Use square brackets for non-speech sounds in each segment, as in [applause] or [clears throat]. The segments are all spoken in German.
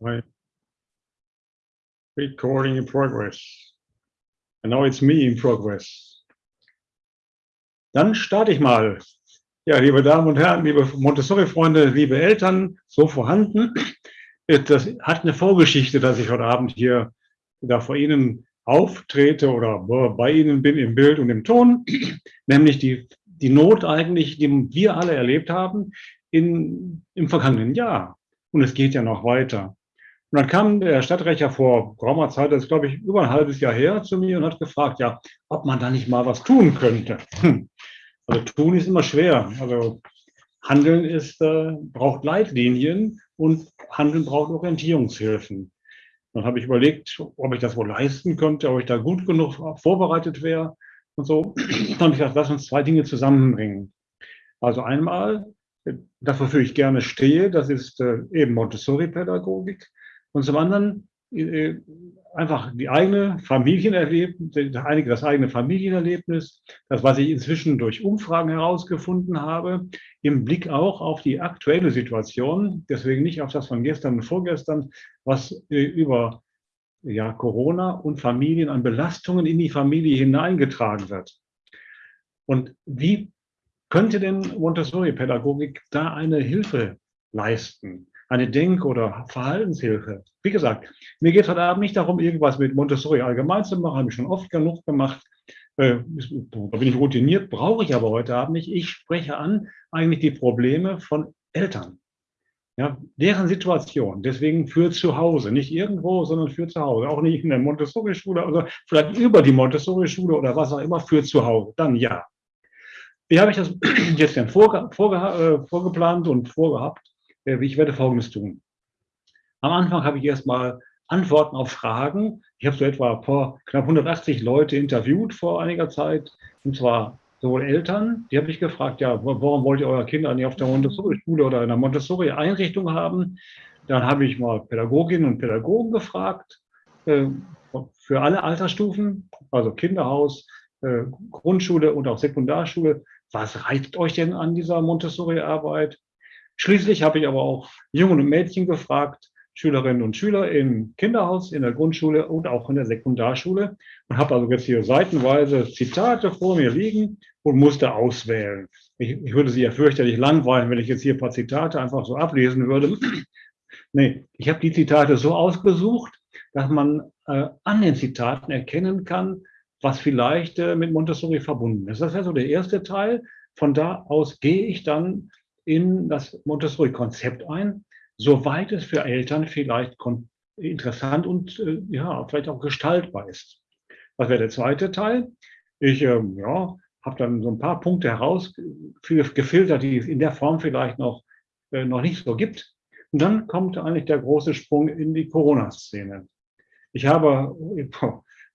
Right. Recording in progress. And now it's me in progress. Dann starte ich mal. Ja, liebe Damen und Herren, liebe Montessori-Freunde, liebe Eltern, so vorhanden. Das hat eine Vorgeschichte, dass ich heute Abend hier da vor Ihnen auftrete oder bei Ihnen bin im Bild und im Ton, nämlich die, die Not eigentlich, die wir alle erlebt haben in, im vergangenen Jahr. Und es geht ja noch weiter. Und dann kam der Stadtrecher vor geraumer Zeit, das ist glaube ich über ein halbes Jahr her, zu mir und hat gefragt, ja, ob man da nicht mal was tun könnte. Hm. Also tun ist immer schwer. Also Handeln ist, äh, braucht Leitlinien und Handeln braucht Orientierungshilfen. Dann habe ich überlegt, ob ich das wohl leisten könnte, ob ich da gut genug vorbereitet wäre und so. Dann habe ich gesagt, lass uns zwei Dinge zusammenbringen. Also einmal, das wofür ich gerne stehe, das ist äh, eben Montessori-Pädagogik. Und zum anderen äh, einfach die eigene Familienerlebnis, das eigene Familienerlebnis, das, was ich inzwischen durch Umfragen herausgefunden habe, im Blick auch auf die aktuelle Situation, deswegen nicht auf das von gestern und vorgestern, was äh, über ja, Corona und Familien an Belastungen in die Familie hineingetragen wird. Und wie könnte denn Montessori-Pädagogik da eine Hilfe leisten? eine Denk- oder Verhaltenshilfe. Wie gesagt, mir geht heute Abend nicht darum, irgendwas mit Montessori allgemein zu machen, habe ich schon oft genug gemacht. Äh, da bin ich routiniert, brauche ich aber heute Abend nicht. Ich spreche an eigentlich die Probleme von Eltern. Ja, deren Situation, deswegen für zu Hause, nicht irgendwo, sondern für zu Hause, auch nicht in der Montessori-Schule oder vielleicht über die Montessori-Schule oder was auch immer, für zu Hause, dann ja. Wie habe ich das [clears throat] jetzt denn vorge vorge äh, vorgeplant und vorgehabt? Äh, ich werde Folgendes tun. Am Anfang habe ich erstmal Antworten auf Fragen. Ich habe so etwa vor knapp 180 Leute interviewt vor einiger Zeit, und zwar sowohl Eltern, die habe ich gefragt, ja, warum wollt ihr eure Kinder nicht auf der Montessori-Schule oder in einer Montessori-Einrichtung haben? Dann habe ich mal Pädagoginnen und Pädagogen gefragt, äh, für alle Altersstufen, also Kinderhaus, äh, Grundschule und auch Sekundarschule. Was reizt euch denn an dieser Montessori-Arbeit? Schließlich habe ich aber auch Jungen und Mädchen gefragt, Schülerinnen und Schüler im Kinderhaus, in der Grundschule und auch in der Sekundarschule und habe also jetzt hier seitenweise Zitate vor mir liegen und musste auswählen. Ich, ich würde Sie ja fürchterlich langweilen, wenn ich jetzt hier ein paar Zitate einfach so ablesen würde. [clears throat] nee, ich habe die Zitate so ausgesucht, dass man äh, an den Zitaten erkennen kann, was vielleicht äh, mit Montessori verbunden ist. Das wäre so der erste Teil. Von da aus gehe ich dann in das Montessori-Konzept ein, soweit es für Eltern vielleicht interessant und äh, ja, vielleicht auch gestaltbar ist. Was wäre der zweite Teil? Ich ähm, ja, habe dann so ein paar Punkte herausgefiltert, die es in der Form vielleicht noch, äh, noch nicht so gibt. Und dann kommt eigentlich der große Sprung in die Corona-Szene. Ich habe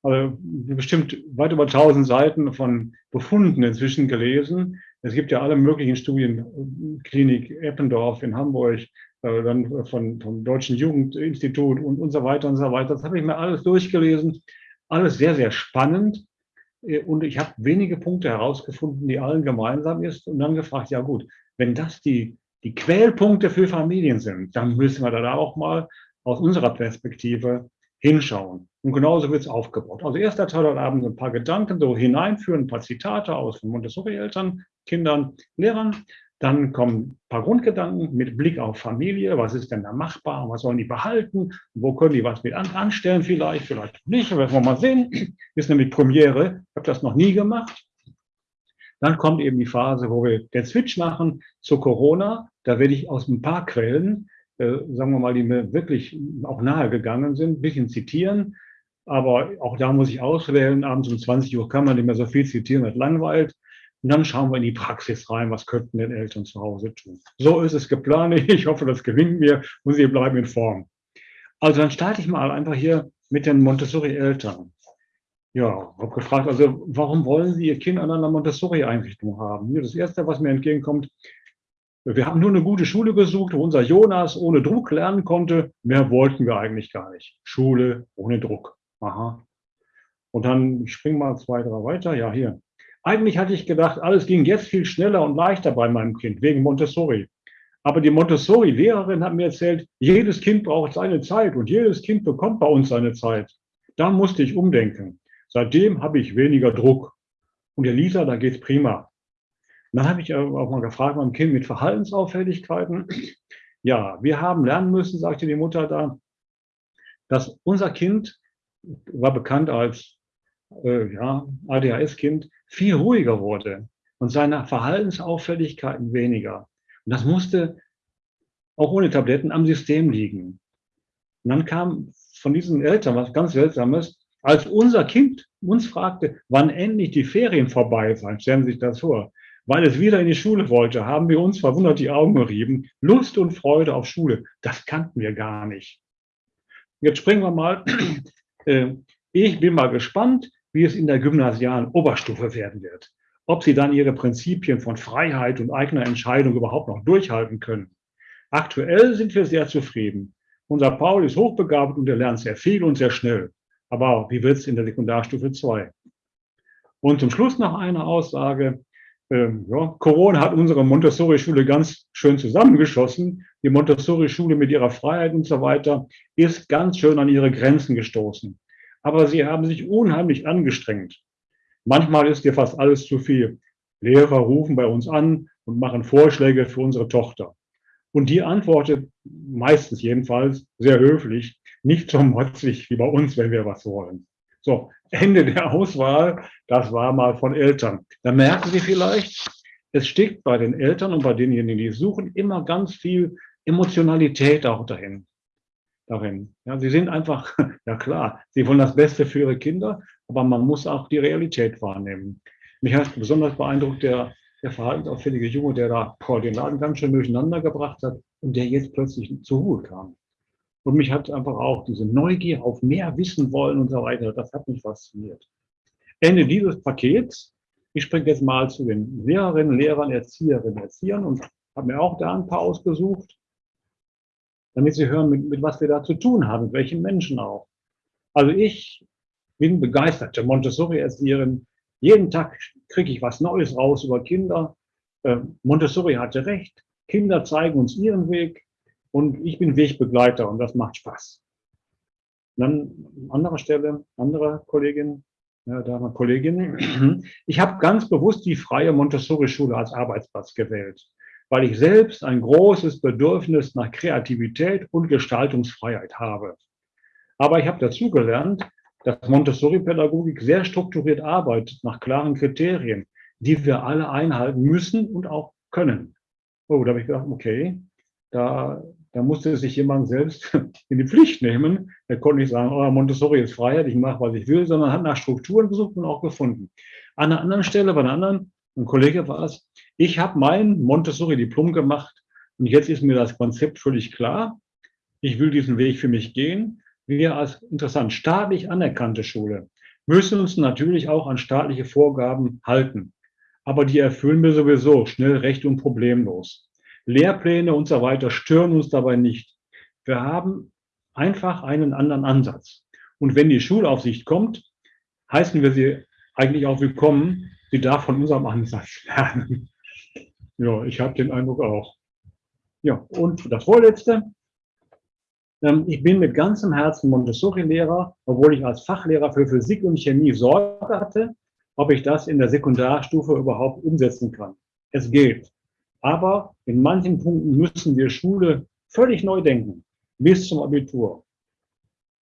also bestimmt weit über 1000 Seiten von Befunden inzwischen gelesen, es gibt ja alle möglichen Studien, Klinik Eppendorf in Hamburg, äh, dann von, vom Deutschen Jugendinstitut und, und so weiter und so weiter. Das habe ich mir alles durchgelesen. Alles sehr, sehr spannend. Äh, und ich habe wenige Punkte herausgefunden, die allen gemeinsam ist und dann gefragt, ja gut, wenn das die, die Quellpunkte für Familien sind, dann müssen wir da auch mal aus unserer Perspektive hinschauen. Und genauso wird es aufgebaut. Also erster Teil heute Abend ein paar Gedanken so hineinführen, ein paar Zitate aus Montessori-Eltern, Kindern, Lehrern. Dann kommen ein paar Grundgedanken mit Blick auf Familie. Was ist denn da machbar? Was sollen die behalten? Wo können die was mit anstellen vielleicht? Vielleicht nicht. werden wir mal sehen. Ist nämlich Premiere. Ich habe das noch nie gemacht. Dann kommt eben die Phase, wo wir den Switch machen zu Corona. Da werde ich aus ein paar Quellen, äh, sagen wir mal, die mir wirklich auch nahe gegangen sind, ein bisschen zitieren. Aber auch da muss ich auswählen. Abends um 20 Uhr kann man nicht mehr so viel zitieren, das langweilt. Und dann schauen wir in die Praxis rein, was könnten denn Eltern zu Hause tun. So ist es geplant. Ich hoffe, das gelingt mir und Sie bleiben in Form. Also dann starte ich mal einfach hier mit den Montessori-Eltern. Ja, habe gefragt, also warum wollen Sie Ihr Kind an einer Montessori-Einrichtung haben? Das Erste, was mir entgegenkommt, wir haben nur eine gute Schule gesucht, wo unser Jonas ohne Druck lernen konnte. Mehr wollten wir eigentlich gar nicht. Schule ohne Druck. Aha. Und dann, ich springe mal zwei, drei weiter. Ja, hier. Eigentlich hatte ich gedacht, alles ging jetzt viel schneller und leichter bei meinem Kind, wegen Montessori. Aber die Montessori-Lehrerin hat mir erzählt, jedes Kind braucht seine Zeit und jedes Kind bekommt bei uns seine Zeit. Da musste ich umdenken. Seitdem habe ich weniger Druck. Und der Lisa, da geht's prima. Dann habe ich auch mal gefragt, mein Kind mit Verhaltensauffälligkeiten. [clears throat] Ja, wir haben lernen müssen, sagte die Mutter da, dass unser Kind war bekannt als äh, ja, ADHS-Kind, viel ruhiger wurde und seine Verhaltensauffälligkeiten weniger. Und das musste auch ohne Tabletten am System liegen. Und dann kam von diesen Eltern was ganz Seltsames, als unser Kind uns fragte, wann endlich die Ferien vorbei seien, stellen Sie sich das vor, weil es wieder in die Schule wollte, haben wir uns verwundert die Augen gerieben. Lust und Freude auf Schule, das kannten wir gar nicht. Jetzt springen wir mal. Äh, ich bin mal gespannt, wie es in der gymnasialen Oberstufe werden wird. Ob Sie dann Ihre Prinzipien von Freiheit und eigener Entscheidung überhaupt noch durchhalten können. Aktuell sind wir sehr zufrieden. Unser Paul ist hochbegabt und er lernt sehr viel und sehr schnell. Aber wie wird es in der Sekundarstufe 2? Und zum Schluss noch eine Aussage. Ähm, ja, Corona hat unsere Montessori-Schule ganz schön zusammengeschossen. Die Montessori-Schule mit ihrer Freiheit und so weiter ist ganz schön an ihre Grenzen gestoßen. Aber sie haben sich unheimlich angestrengt. Manchmal ist dir fast alles zu viel. Lehrer rufen bei uns an und machen Vorschläge für unsere Tochter. Und die antwortet meistens jedenfalls sehr höflich, nicht so motzig wie bei uns, wenn wir was wollen. So, Ende der Auswahl, das war mal von Eltern. Da merken Sie vielleicht, es steckt bei den Eltern und bei denjenigen, die suchen, immer ganz viel Emotionalität auch dahin. darin. Ja, sie sind einfach, [laughs] ja klar, sie wollen das Beste für ihre Kinder, aber man muss auch die Realität wahrnehmen. Mich hat besonders beeindruckt der, der verhaltensauffällige Junge, der da boah, den Laden ganz schön durcheinander gebracht hat und der jetzt plötzlich zur Ruhe kam. Und mich hat einfach auch diese Neugier auf mehr wissen wollen und so weiter, das hat mich fasziniert. Ende dieses Pakets, ich springe jetzt mal zu den Lehrerinnen, Lehrern, Erzieherinnen, Erziehern und habe mir auch da ein paar ausgesucht, damit Sie hören, mit, mit was wir da zu tun haben, mit welchen Menschen auch. Also ich bin begeisterte Montessori-Erzieherin. Jeden Tag kriege ich was Neues raus über Kinder. Ähm, Montessori hatte recht. Kinder zeigen uns ihren Weg. Und ich bin Wegbegleiter und das macht Spaß. Dann an anderer Stelle, andere Kollegin, ja, da haben Kollegin. Ich habe ganz bewusst die freie Montessori-Schule als Arbeitsplatz gewählt, weil ich selbst ein großes Bedürfnis nach Kreativität und Gestaltungsfreiheit habe. Aber ich habe dazugelernt, dass Montessori-Pädagogik sehr strukturiert arbeitet, nach klaren Kriterien, die wir alle einhalten müssen und auch können. Oh, da habe ich gedacht, okay, da da musste sich jemand selbst [laughs] in die Pflicht nehmen. Er konnte nicht sagen, oh, Montessori ist Freiheit, ich mache, was ich will, sondern hat nach Strukturen gesucht und auch gefunden. An einer anderen Stelle, bei einer anderen, ein Kollege war es, ich habe mein Montessori-Diplom gemacht und jetzt ist mir das Konzept völlig klar. Ich will diesen Weg für mich gehen. Wir als interessant staatlich anerkannte Schule müssen uns natürlich auch an staatliche Vorgaben halten. Aber die erfüllen wir sowieso schnell, recht und problemlos. Lehrpläne und so weiter stören uns dabei nicht. Wir haben einfach einen anderen Ansatz. Und wenn die Schulaufsicht kommt, heißen wir sie eigentlich auch willkommen. Sie darf von unserem Ansatz [laughs] lernen. Ja, ich habe den Eindruck auch. Ja, und das Vorletzte. Ähm, ich bin mit ganzem Herzen Montessori-Lehrer, obwohl ich als Fachlehrer für Physik und Chemie Sorge hatte, ob ich das in der Sekundarstufe überhaupt umsetzen kann. Es geht. Aber in manchen Punkten müssen wir Schule völlig neu denken, bis zum Abitur.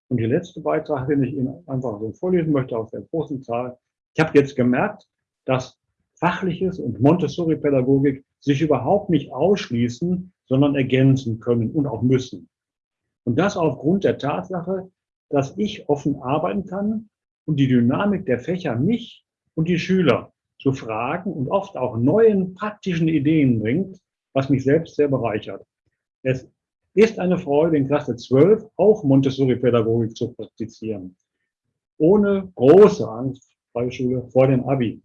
Und die letzte Beitrag, den ich Ihnen einfach so vorlesen möchte aus der großen Zahl. Ich habe jetzt gemerkt, dass Fachliches und Montessori-Pädagogik sich überhaupt nicht ausschließen, sondern ergänzen können und auch müssen. Und das aufgrund der Tatsache, dass ich offen arbeiten kann und die Dynamik der Fächer mich und die Schüler zu fragen und oft auch neuen praktischen Ideen bringt, was mich selbst sehr bereichert. Es ist eine Freude, in Klasse 12 auch Montessori-Pädagogik zu praktizieren. Ohne große Angst bei Schule vor dem Abi.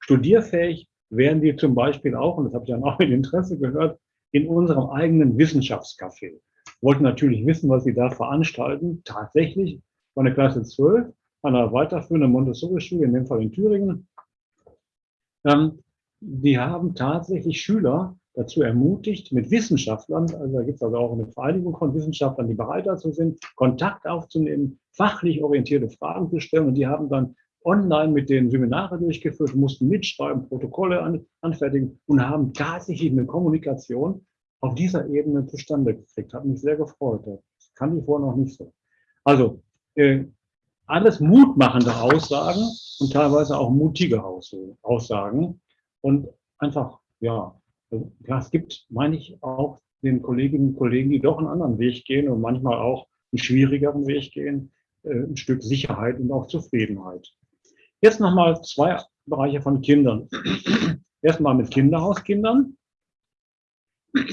Studierfähig werden wir zum Beispiel auch, und das habe ich dann auch mit [laughs] Interesse gehört, in unserem eigenen Wissenschaftscafé. Wollten natürlich wissen, was sie da veranstalten. Tatsächlich von der Klasse 12 an einer weiterführenden Montessori-Schule, in dem Fall in Thüringen, ähm, die haben tatsächlich Schüler, dazu ermutigt, mit Wissenschaftlern, also da gibt es also auch eine Vereinigung von Wissenschaftlern, die bereit dazu sind, Kontakt aufzunehmen, fachlich orientierte Fragen zu stellen. Und die haben dann online mit den Seminare durchgeführt, mussten mitschreiben, Protokolle an, anfertigen und haben tatsächlich eine Kommunikation auf dieser Ebene zustande gekriegt. Hat mich sehr gefreut. Das kann ich vorher noch nicht so. Also, äh, alles mutmachende Aussagen und teilweise auch mutige Aussagen. Und einfach, ja, ja, es gibt, meine ich, auch den Kolleginnen und Kollegen, die doch einen anderen Weg gehen und manchmal auch einen schwierigeren Weg gehen, äh, ein Stück Sicherheit und auch Zufriedenheit. Jetzt nochmal zwei Bereiche von Kindern. [clears throat] Erstmal mit Kinderhauskindern.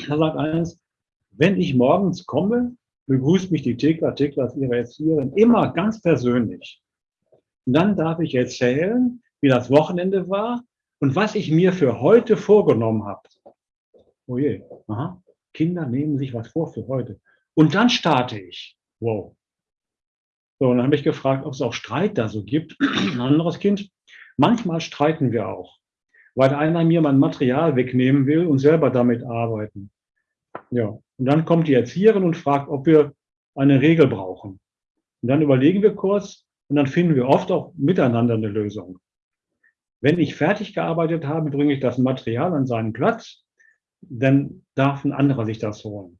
Da sagt eines, wenn ich morgens komme, begrüßt mich die Thekla, Thekla ist ihre Erzieherin, immer ganz persönlich. Und dann darf ich erzählen, wie das Wochenende war und was ich mir für heute vorgenommen habe. Oh je, aha. Kinder nehmen sich was vor für heute. Und dann starte ich. Wow. So, und dann habe ich gefragt, ob es auch Streit da so gibt. [clears throat] Ein anderes Kind. Manchmal streiten wir auch, weil einer mir mein Material wegnehmen will und selber damit arbeiten. Ja, und dann kommt die Erzieherin und fragt, ob wir eine Regel brauchen. Und dann überlegen wir kurz und dann finden wir oft auch miteinander eine Lösung. Wenn ich fertig gearbeitet habe, bringe ich das Material an seinen Platz, dann darf ein anderer sich das holen.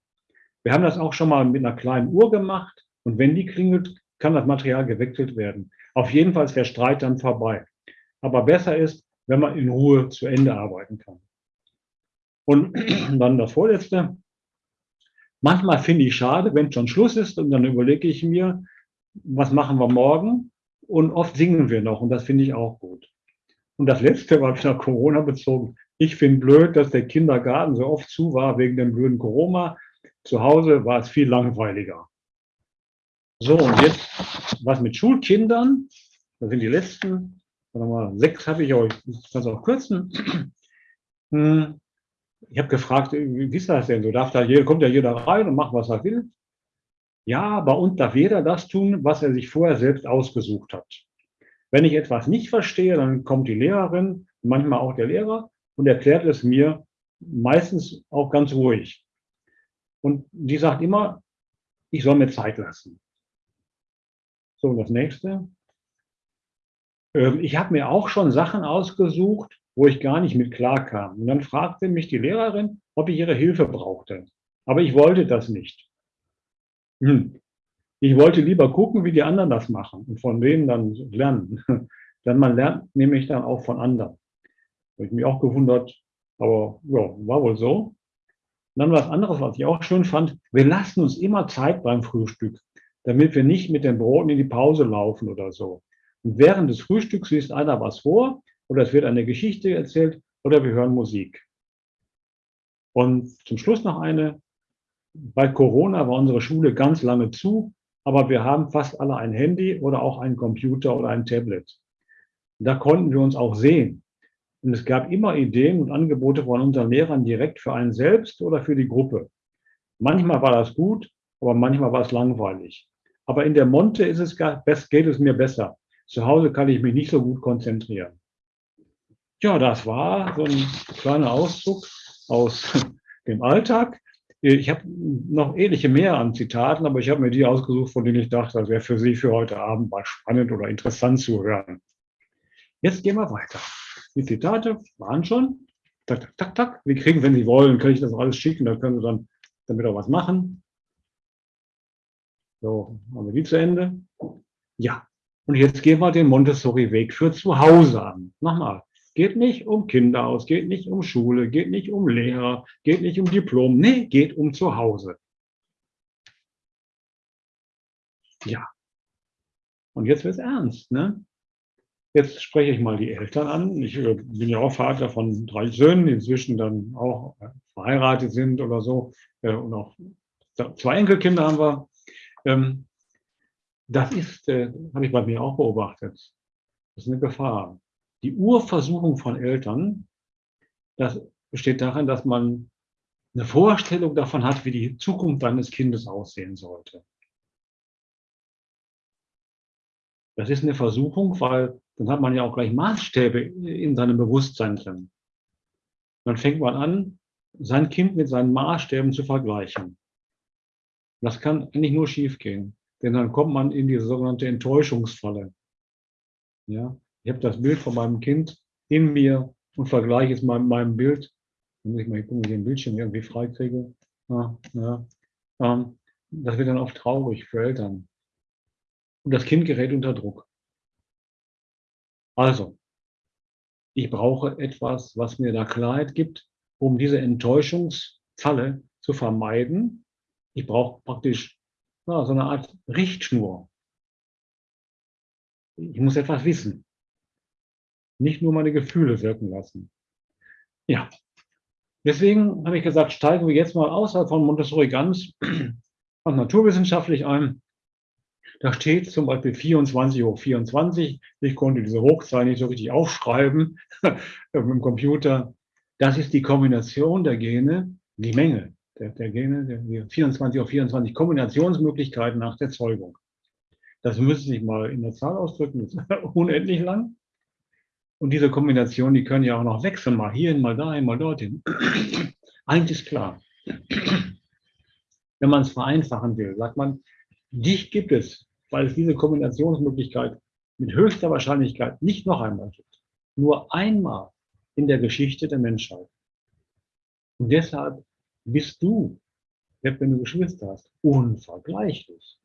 Wir haben das auch schon mal mit einer kleinen Uhr gemacht und wenn die klingelt, kann das Material gewechselt werden. Auf jeden Fall ist der Streit dann vorbei. Aber besser ist, wenn man in Ruhe zu Ende arbeiten kann. Und [clears throat] dann das Vorletzte. Manchmal finde ich schade, wenn schon Schluss ist und dann überlege ich mir, was machen wir morgen? Und oft singen wir noch und das finde ich auch gut. Und das Letzte war wieder Corona bezogen. Ich finde blöd, dass der Kindergarten so oft zu war wegen dem blöden Corona. Zu Hause war es viel langweiliger. So, und jetzt was mit Schulkindern. Das sind die letzten. Mal, sechs habe ich euch. Ich kann es auch kürzen. Ich habe gefragt, wie ist das denn? So darf da jeder, kommt ja jeder rein und macht, was er will. Ja, bei uns darf jeder das tun, was er sich vorher selbst ausgesucht hat. Wenn ich etwas nicht verstehe, dann kommt die Lehrerin, manchmal auch der Lehrer und erklärt es mir meistens auch ganz ruhig. Und die sagt immer, ich soll mir Zeit lassen. So, das nächste. Ähm, ich habe mir auch schon Sachen ausgesucht, wo ich gar nicht mit klar kam. Und dann fragte mich die Lehrerin, ob ich ihre Hilfe brauchte. Aber ich wollte das nicht. Hm. Ich wollte lieber gucken, wie die anderen das machen und von denen dann lernen. [laughs] Denn man lernt nämlich dann auch von anderen. Habe ich mich auch gewundert, aber ja, war wohl so. Und dann was anderes, was ich auch schön fand. Wir lassen uns immer Zeit beim Frühstück damit wir nicht mit den Broten in die Pause laufen oder so. Und während des Frühstücks liest einer was vor oder es wird eine Geschichte erzählt oder wir hören Musik. Und zum Schluss noch eine. Bei Corona war unsere Schule ganz lange zu, aber wir haben fast alle ein Handy oder auch einen Computer oder ein Tablet. Da konnten wir uns auch sehen. Und es gab immer Ideen und Angebote von unseren Lehrern direkt für einen selbst oder für die Gruppe. Manchmal war das gut, aber manchmal war es langweilig. Aber in der Monte ist es, geht es mir besser. Zu Hause kann ich mich nicht so gut konzentrieren. Ja, das war so ein kleiner Auszug aus [laughs] dem Alltag. Ich habe noch ähnliche mehr an Zitaten, aber ich habe mir die ausgesucht, von denen ich dachte, das wäre für Sie für heute Abend mal spannend oder interessant zu hören. Jetzt gehen wir weiter. Die Zitate waren schon. Tak, tak, tak, tak. Wir kriegen, wenn Sie wollen, kann ich das alles schicken, dann können Sie dann damit auch was machen. So, haben wir die zu Ende? Ja. Und jetzt gehen wir den Montessori-Weg für zu Hause an. Nochmal. Geht nicht um Kinder aus, geht nicht um Schule, geht nicht um Lehrer, geht nicht um Diplom. Nee, geht um zu Hause. Ja. Und jetzt wird es ernst. Ne? Jetzt spreche ich mal die Eltern an. Ich äh, bin ja auch Vater von drei Söhnen, die inzwischen dann auch äh, verheiratet sind oder so. Äh, und auch zwei Enkelkinder haben wir. Ähm, das ist, habe ich bei mir auch beobachtet, das ist eine Gefahr. Die Urversuchung von Eltern, das besteht darin, dass man eine Vorstellung davon hat, wie die Zukunft deines Kindes aussehen sollte. Das ist eine Versuchung, weil dann hat man ja auch gleich Maßstäbe in seinem Bewusstsein drin. Dann fängt man an, sein Kind mit seinen Maßstäben zu vergleichen. Das kann eigentlich nur schiefgehen, denn dann kommt man in diese sogenannte Enttäuschungsfalle. Ja, ich habe das Bild von meinem Kind in mir und vergleiche es mit meinem Bild. Dann muss ich mal gucken, wie ich den Bildschirm irgendwie freikriege. Ja, ja. Ähm, das wird dann oft traurig für Eltern. Und das Kind gerät unter Druck. Also, ich brauche etwas, was mir da Klarheit gibt, um diese Enttäuschungsfalle zu vermeiden. Ich brauche praktisch ja, so eine Art Richtschnur. Ich muss etwas wissen. Nicht nur meine Gefühle wirken lassen. Ja, deswegen habe ich gesagt, steigen wir jetzt mal außerhalb von Montessori ganz [clears throat] und naturwissenschaftlich ein. Da steht zum Beispiel 24 hoch 24. Ich konnte diese Hochzahl nicht so richtig aufschreiben [laughs] im Computer. Das ist die Kombination der Gene, die Menge der, der Gene, der, 24 hoch 24 Kombinationsmöglichkeiten nach der Zeugung. Das müsste sich mal in der Zahl ausdrücken, das ist [laughs] unendlich lang. Und diese Kombinationen, die können ja auch noch wechseln, mal hierhin, mal dahin, mal dorthin. [clears throat] Eins ist klar. Wenn man es vereinfachen will, sagt man, dich gibt es weil es diese Kombinationsmöglichkeit mit höchster Wahrscheinlichkeit nicht noch einmal gibt. Nur einmal in der Geschichte der Menschheit. Und deshalb bist du, wenn du Geschwister hast, unvergleichlich.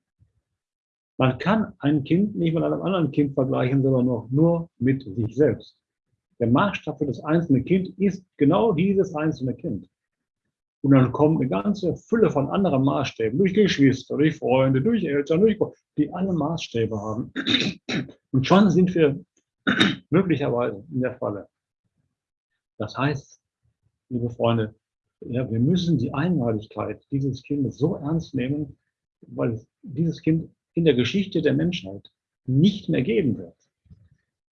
Man kann ein Kind nicht mit einem anderen Kind vergleichen, sondern noch nur mit sich selbst. Der Maßstab für das einzelne Kind ist genau dieses einzelne Kind. Und dann kommt eine ganze Fülle von anderen Maßstäben, durch Geschwister, durch Freunde, durch Eltern, durch, die alle Maßstäbe haben. Und schon sind wir [clears throat] möglicherweise in der Falle. Das heißt, liebe Freunde, ja, wir müssen die Einmaligkeit dieses Kindes so ernst nehmen, weil dieses Kind in der Geschichte der Menschheit nicht mehr geben wird.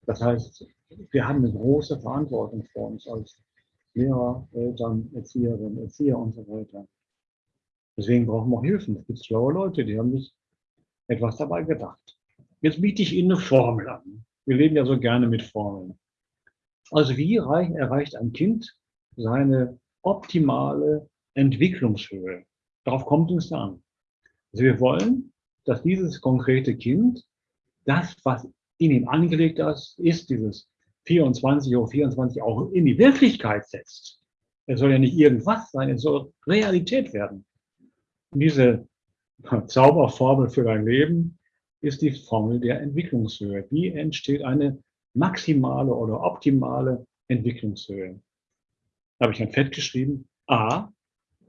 Das heißt, wir haben eine große Verantwortung vor uns als Lehrer, Eltern, Erzieherinnen, Erzieher und so weiter. Deswegen brauchen wir auch Hilfen. Es gibt schlaue Leute, die haben sich etwas dabei gedacht. Jetzt biete ich Ihnen eine Formel an. Wir leben ja so gerne mit Formeln. Also wie erreicht ein Kind seine optimale Entwicklungshöhe? Darauf kommt es an. Also wir wollen, dass dieses konkrete Kind das, was in ihm angelegt ist, ist dieses 24 Uhr 24 auch in die Wirklichkeit setzt. Es soll ja nicht irgendwas sein, es soll Realität werden. Und diese [laughs] Zauberformel für dein Leben ist die Formel der Entwicklungshöhe. Wie entsteht eine maximale oder optimale Entwicklungshöhe? Da habe ich ein Fett geschrieben. A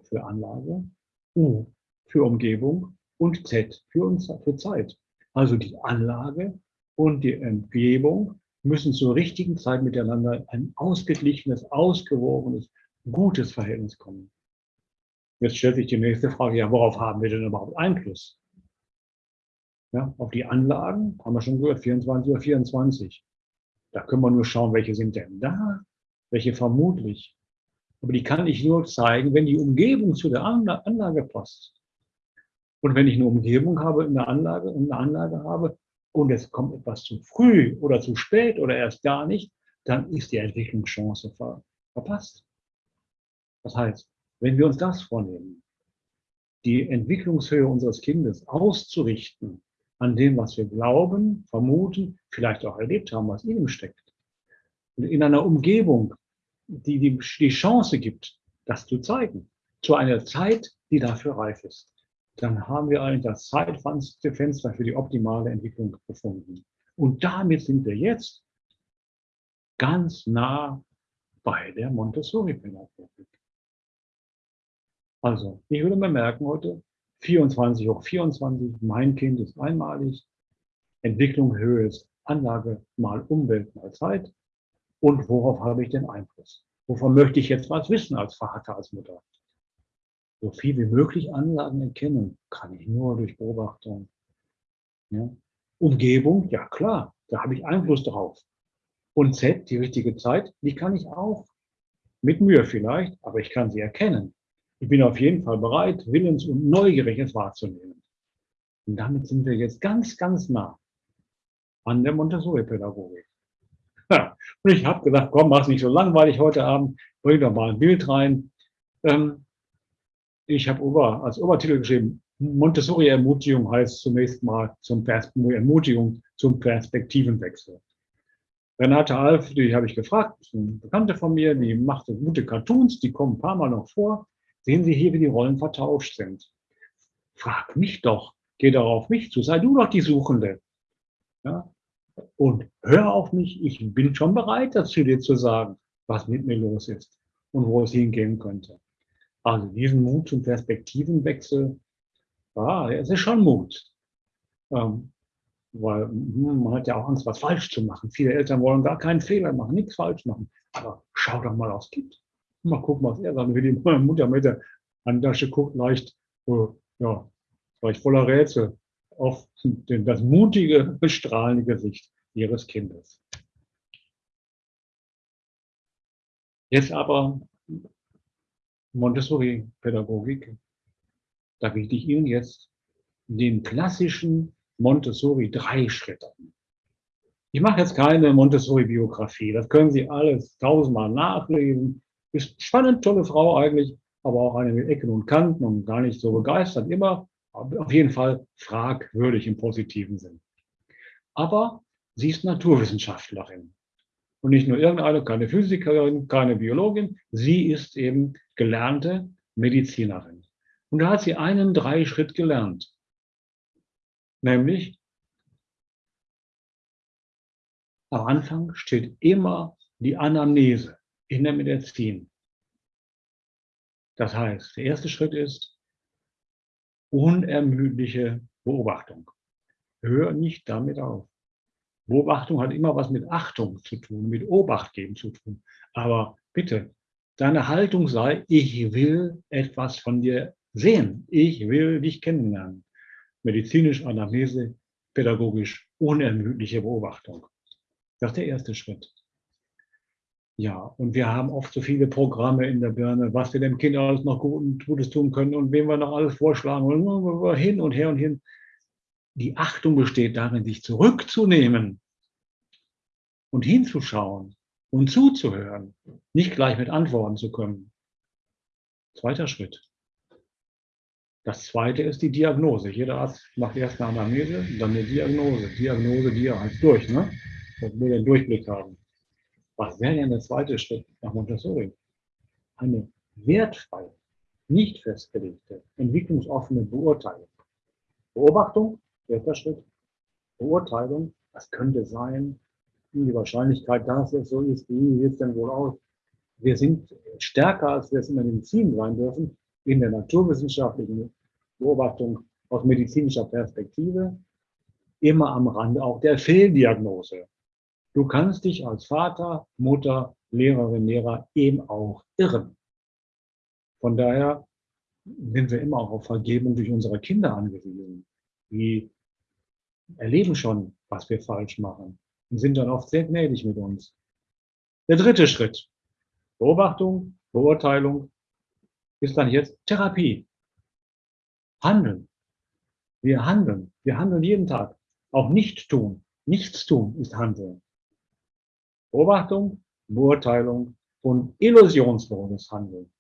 für Anlage, U für Umgebung und Z für, uns, für Zeit. Also die Anlage und die Umgebung müssen zur richtigen Zeit miteinander ein ausgeglichenes, ausgewogenes, gutes Verhältnis kommen. Jetzt stellt sich die nächste Frage, ja, worauf haben wir denn überhaupt Einfluss? Ja, auf die Anlagen haben wir schon gehört, 24 oder 24. Da können wir nur schauen, welche sind denn da, welche vermutlich. Aber die kann ich nur zeigen, wenn die Umgebung zu der Anlage passt. Und wenn ich eine Umgebung habe, eine Anlage, eine Anlage habe, und es kommt etwas zu früh oder zu spät oder erst gar nicht, dann ist die Entwicklungschance ver verpasst. Das heißt, wenn wir uns das vornehmen, die Entwicklungshöhe unseres Kindes auszurichten an dem, was wir glauben, vermuten, vielleicht auch erlebt haben, was in ihm steckt, und in einer Umgebung, die die, die Chance gibt, das zu zeigen, zu einer Zeit, die dafür reif ist dann haben wir eigentlich das Zeitfenster für die optimale Entwicklung gefunden. Und damit sind wir jetzt ganz nah bei der Montessori-Pädagogik. Also, ich würde mir merken heute, 24 hoch 24, mein Kind ist einmalig, Entwicklung, Höhe ist Anlage mal Umwelt mal Zeit. Und worauf habe ich den Einfluss? Wovon möchte ich jetzt was wissen als Vater, als Mutter? So viel wie möglich Anlagen erkennen, kann ich nur durch Beobachtung. Ja. Umgebung, ja klar, da habe ich Einfluss drauf. Und Z, die richtige Zeit, die kann ich auch. Mit Mühe vielleicht, aber ich kann sie erkennen. Ich bin auf jeden Fall bereit, willens und neugierig es wahrzunehmen. Und damit sind wir jetzt ganz, ganz nah an der Montessori-Pädagogik. Und ich habe gesagt, komm, mach's nicht so langweilig heute Abend, bring doch mal ein Bild rein, Ähm, ich habe Ober, als Obertitel geschrieben, Montessori-Ermutigung heißt zunächst mal zum Pers Ermutigung zum Perspektivenwechsel. Renate Alf, die habe ich gefragt, eine Bekannte von mir, die macht gute Cartoons, die kommen ein paar Mal noch vor. Sehen Sie hier, wie die Rollen vertauscht sind. Frag mich doch, geh doch auf mich zu, sei du doch die Suchende. Ja? Und hör auf mich, ich bin schon bereit dazu, dir zu sagen, was mit mir los ist und wo es hingehen könnte. Also diesen Mut zum Perspektivenwechsel, ah, es ist schon Mut. Ähm, weil hm, man hat ja auch Angst, was falsch zu machen. Viele Eltern wollen gar keinen Fehler machen, nichts falsch machen. Aber schau doch mal aufs Kind. Mal gucken, was er sagt. Wie die Mutter mit der Handtasche guckt, leicht, äh, ja, vielleicht voller Rätsel auf das mutige, bestrahlende Gesicht ihres Kindes. Jetzt aber Montessori-Pädagogik. Da biete ich Ihnen jetzt den klassischen Montessori drei Schritte. Ich mache jetzt keine Montessori-Biografie. Das können Sie alles tausendmal nachlesen. Ist spannend, tolle Frau eigentlich, aber auch eine mit Ecken und Kanten und gar nicht so begeistert immer. Auf jeden Fall fragwürdig im positiven Sinn. Aber sie ist Naturwissenschaftlerin. Und nicht nur irgendeine, keine Physikerin, keine Biologin. Sie ist eben gelernte Medizinerin. Und da hat sie einen Dreischritt gelernt. Nämlich, am Anfang steht immer die Anamnese in der Medizin. Das heißt, der erste Schritt ist unermüdliche Beobachtung. Hör nicht damit auf. Beobachtung hat immer was mit Achtung zu tun, mit Obacht geben zu tun. Aber bitte, deine Haltung sei, ich will etwas von dir sehen. Ich will dich kennenlernen medizinisch, Anamnese, pädagogisch, unermüdliche Beobachtung. Das ist der erste Schritt. Ja, und wir haben oft so viele Programme in der Birne, was wir dem Kind alles noch Gutes tun können und wem wir noch alles vorschlagen und hin und her und hin. Die Achtung besteht darin, sich zurückzunehmen und hinzuschauen und zuzuhören, nicht gleich mit Antworten zu können. Zweiter Schritt. Das zweite ist die Diagnose. Jeder Arzt macht erst eine Anamnese, dann eine Diagnose. Diagnose, die heißt durch, ne? Dass wir den Durchblick haben. Was wäre denn der zweite Schritt nach Montessori? Eine wertfreie, nicht festgelegte, entwicklungsoffene Beurteilung. Beobachtung, erster Schritt. Beurteilung, was könnte sein, die Wahrscheinlichkeit, dass es so ist, wie sieht es denn wohl aus? Wir sind stärker, als wir es in der Medizin sein dürfen, in der naturwissenschaftlichen Beobachtung aus medizinischer Perspektive immer am Rande auch der Fehldiagnose. Du kannst dich als Vater, Mutter, Lehrerin, Lehrer eben auch irren. Von daher sind wir immer auch auf Vergebung durch unsere Kinder angewiesen. Die erleben schon, was wir falsch machen und sind dann oft sehr gnädig mit uns. Der dritte Schritt. Beobachtung, Beurteilung, ist dann jetzt Therapie. Handeln. Wir handeln. Wir handeln jeden Tag. Auch nicht tun. Nichts tun ist Handeln. Beobachtung, Beurteilung und illusionsvolles Handeln.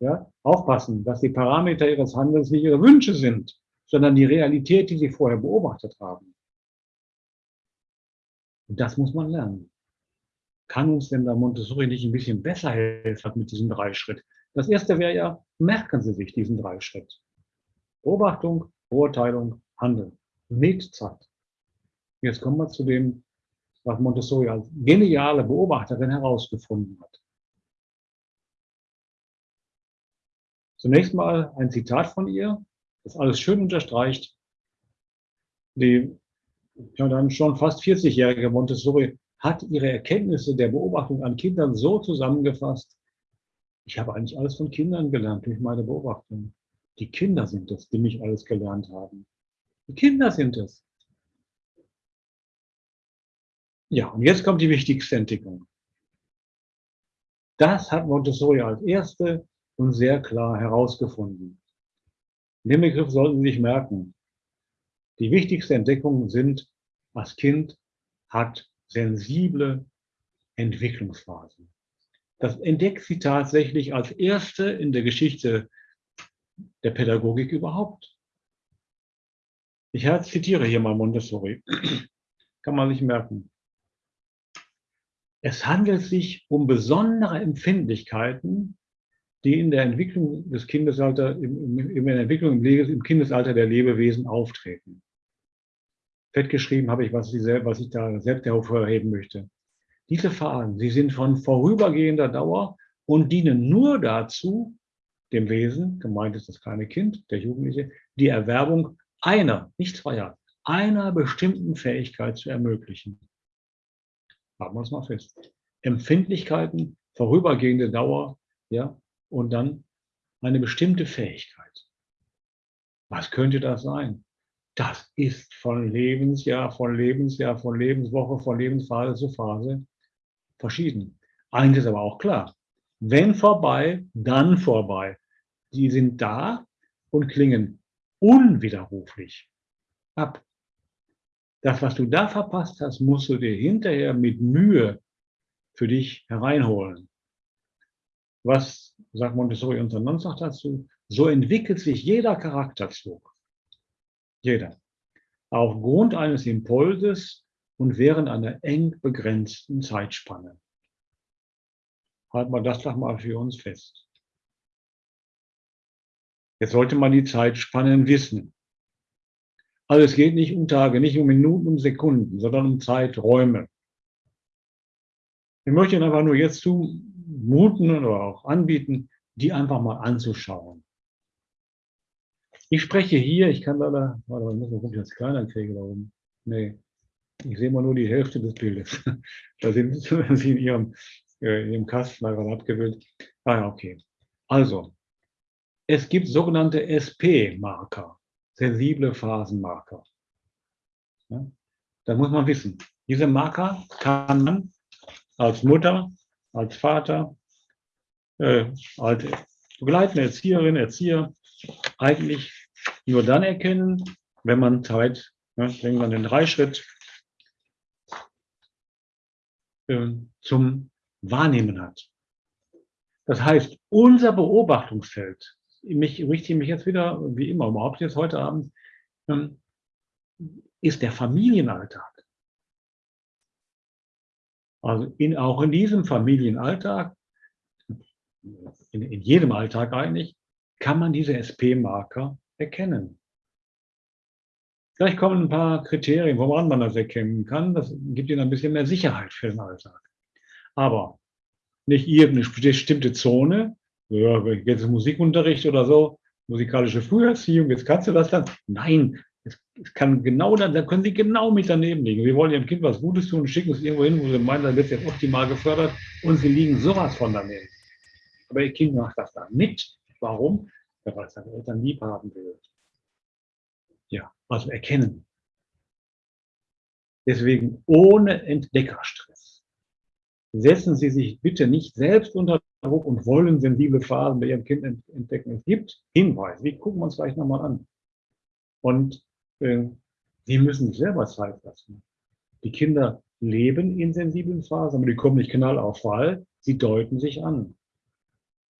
Ja? Aufpassen, dass die Parameter Ihres Handelns nicht Ihre Wünsche sind, sondern die Realität, die Sie vorher beobachtet haben. Und das muss man lernen. Kann uns denn da Montessori nicht ein bisschen besser helfen mit diesem drei Schritt? Das erste wäre ja, merken Sie sich diesen drei Schritt. Beobachtung, Beurteilung, Handeln. Mit Zeit. Jetzt kommen wir zu dem, was Montessori als geniale Beobachterin herausgefunden hat. Zunächst mal ein Zitat von ihr, das alles schön unterstreicht. Die ja, dann schon fast 40-jährige Montessori hat ihre Erkenntnisse der Beobachtung an Kindern so zusammengefasst, ich habe eigentlich alles von Kindern gelernt durch meine Beobachtung. Die Kinder sind es, die mich alles gelernt haben. Die Kinder sind es. Ja, und jetzt kommt die wichtigste Entdeckung. Das hat Montessori als erste und sehr klar herausgefunden. Den Begriff sollten Sie sich merken. Die wichtigste Entdeckung sind, das Kind hat sensible Entwicklungsphasen. Das entdeckt sie tatsächlich als erste in der Geschichte der Pädagogik überhaupt. Ich zitiere hier mal Montessori. [clears throat] Kann man sich merken. Es handelt sich um besondere Empfindlichkeiten, die in der Entwicklung des Kindesalter, im, im, in der Entwicklung im, Kindesalter der Lebewesen auftreten. Fett geschrieben habe ich, was ich, was ich da selbst hervorheben möchte. Diese Phasen, sie sind von vorübergehender Dauer und dienen nur dazu, dem Wesen, gemeint ist das kleine Kind, der Jugendliche, die Erwerbung einer, nicht zweier, einer bestimmten Fähigkeit zu ermöglichen. Haben wir uns mal fest. Empfindlichkeiten, vorübergehende Dauer, ja, und dann eine bestimmte Fähigkeit. Was könnte das sein? Das ist von Lebensjahr, von Lebensjahr, von Lebenswoche, von Lebensphase zu Phase verschieden. Eins ist aber auch klar. Wenn vorbei, dann vorbei. Die sind da und klingen unwiderruflich ab. Das, was du da verpasst hast, musst du dir hinterher mit Mühe für dich hereinholen. Was sagt Montessori und sagt dazu? So entwickelt sich jeder Charakterzug. Jeder. Aufgrund eines Impulses und während einer eng begrenzten Zeitspanne. Halten wir das doch mal für uns fest. Jetzt sollte man die Zeitspannen wissen. Also es geht nicht um Tage, nicht um Minuten, um Sekunden, sondern um Zeiträume. Ich möchte Ihnen einfach nur jetzt zumuten oder auch anbieten, die einfach mal anzuschauen. Ich spreche hier, ich kann leider, warte ich muss mal gucken, ob ich das kleiner kriege oben. Nee, ich sehe mal nur die Hälfte des Bildes. [laughs] da sind [laughs] Sie in Ihrem, äh, in Ihrem Kasten einfach abgebildet. Ah ja, okay. Also, es gibt sogenannte SP-Marker sensible Phasenmarker. Ja, da muss man wissen, diese Marker kann man als Mutter, als Vater, äh, als begleitende Erzieherin, Erzieher eigentlich nur dann erkennen, wenn man Zeit, ne, wenn man den Dreischritt äh, zum Wahrnehmen hat. Das heißt, unser Beobachtungsfeld mich richte mich jetzt wieder, wie immer, überhaupt jetzt heute Abend, ähm, ist der Familienalltag. Also in, auch in diesem Familienalltag, in, in jedem Alltag eigentlich, kann man diese SP-Marker erkennen. Vielleicht kommen ein paar Kriterien, woran man das erkennen kann. Das gibt Ihnen ein bisschen mehr Sicherheit für den Alltag. Aber nicht irgendeine bestimmte Zone, jetzt Musikunterricht oder so, musikalische Früherziehung, jetzt kannst du das dann. Nein, es, kann genau dann, da können Sie genau mit daneben liegen. Sie wollen Ihrem Kind was Gutes tun, schicken es irgendwo hin, wo Sie meinen, dann wird es jetzt optimal gefördert und Sie liegen sowas von daneben. Aber Ihr Kind macht das dann mit. Warum? Ja, weil es seine Eltern lieb haben will. Ja, also erkennen. Deswegen ohne Entdeckerstress. Setzen Sie sich bitte nicht selbst unter Druck und wollen sensible Phasen bei ihrem Kind entdecken. Es gibt Hinweise, die gucken wir uns gleich nochmal an. Und sie müssen sich selber Zeit lassen. Die Kinder leben in sensiblen Phasen, aber die kommen nicht knall auf Fall, sie deuten sich an.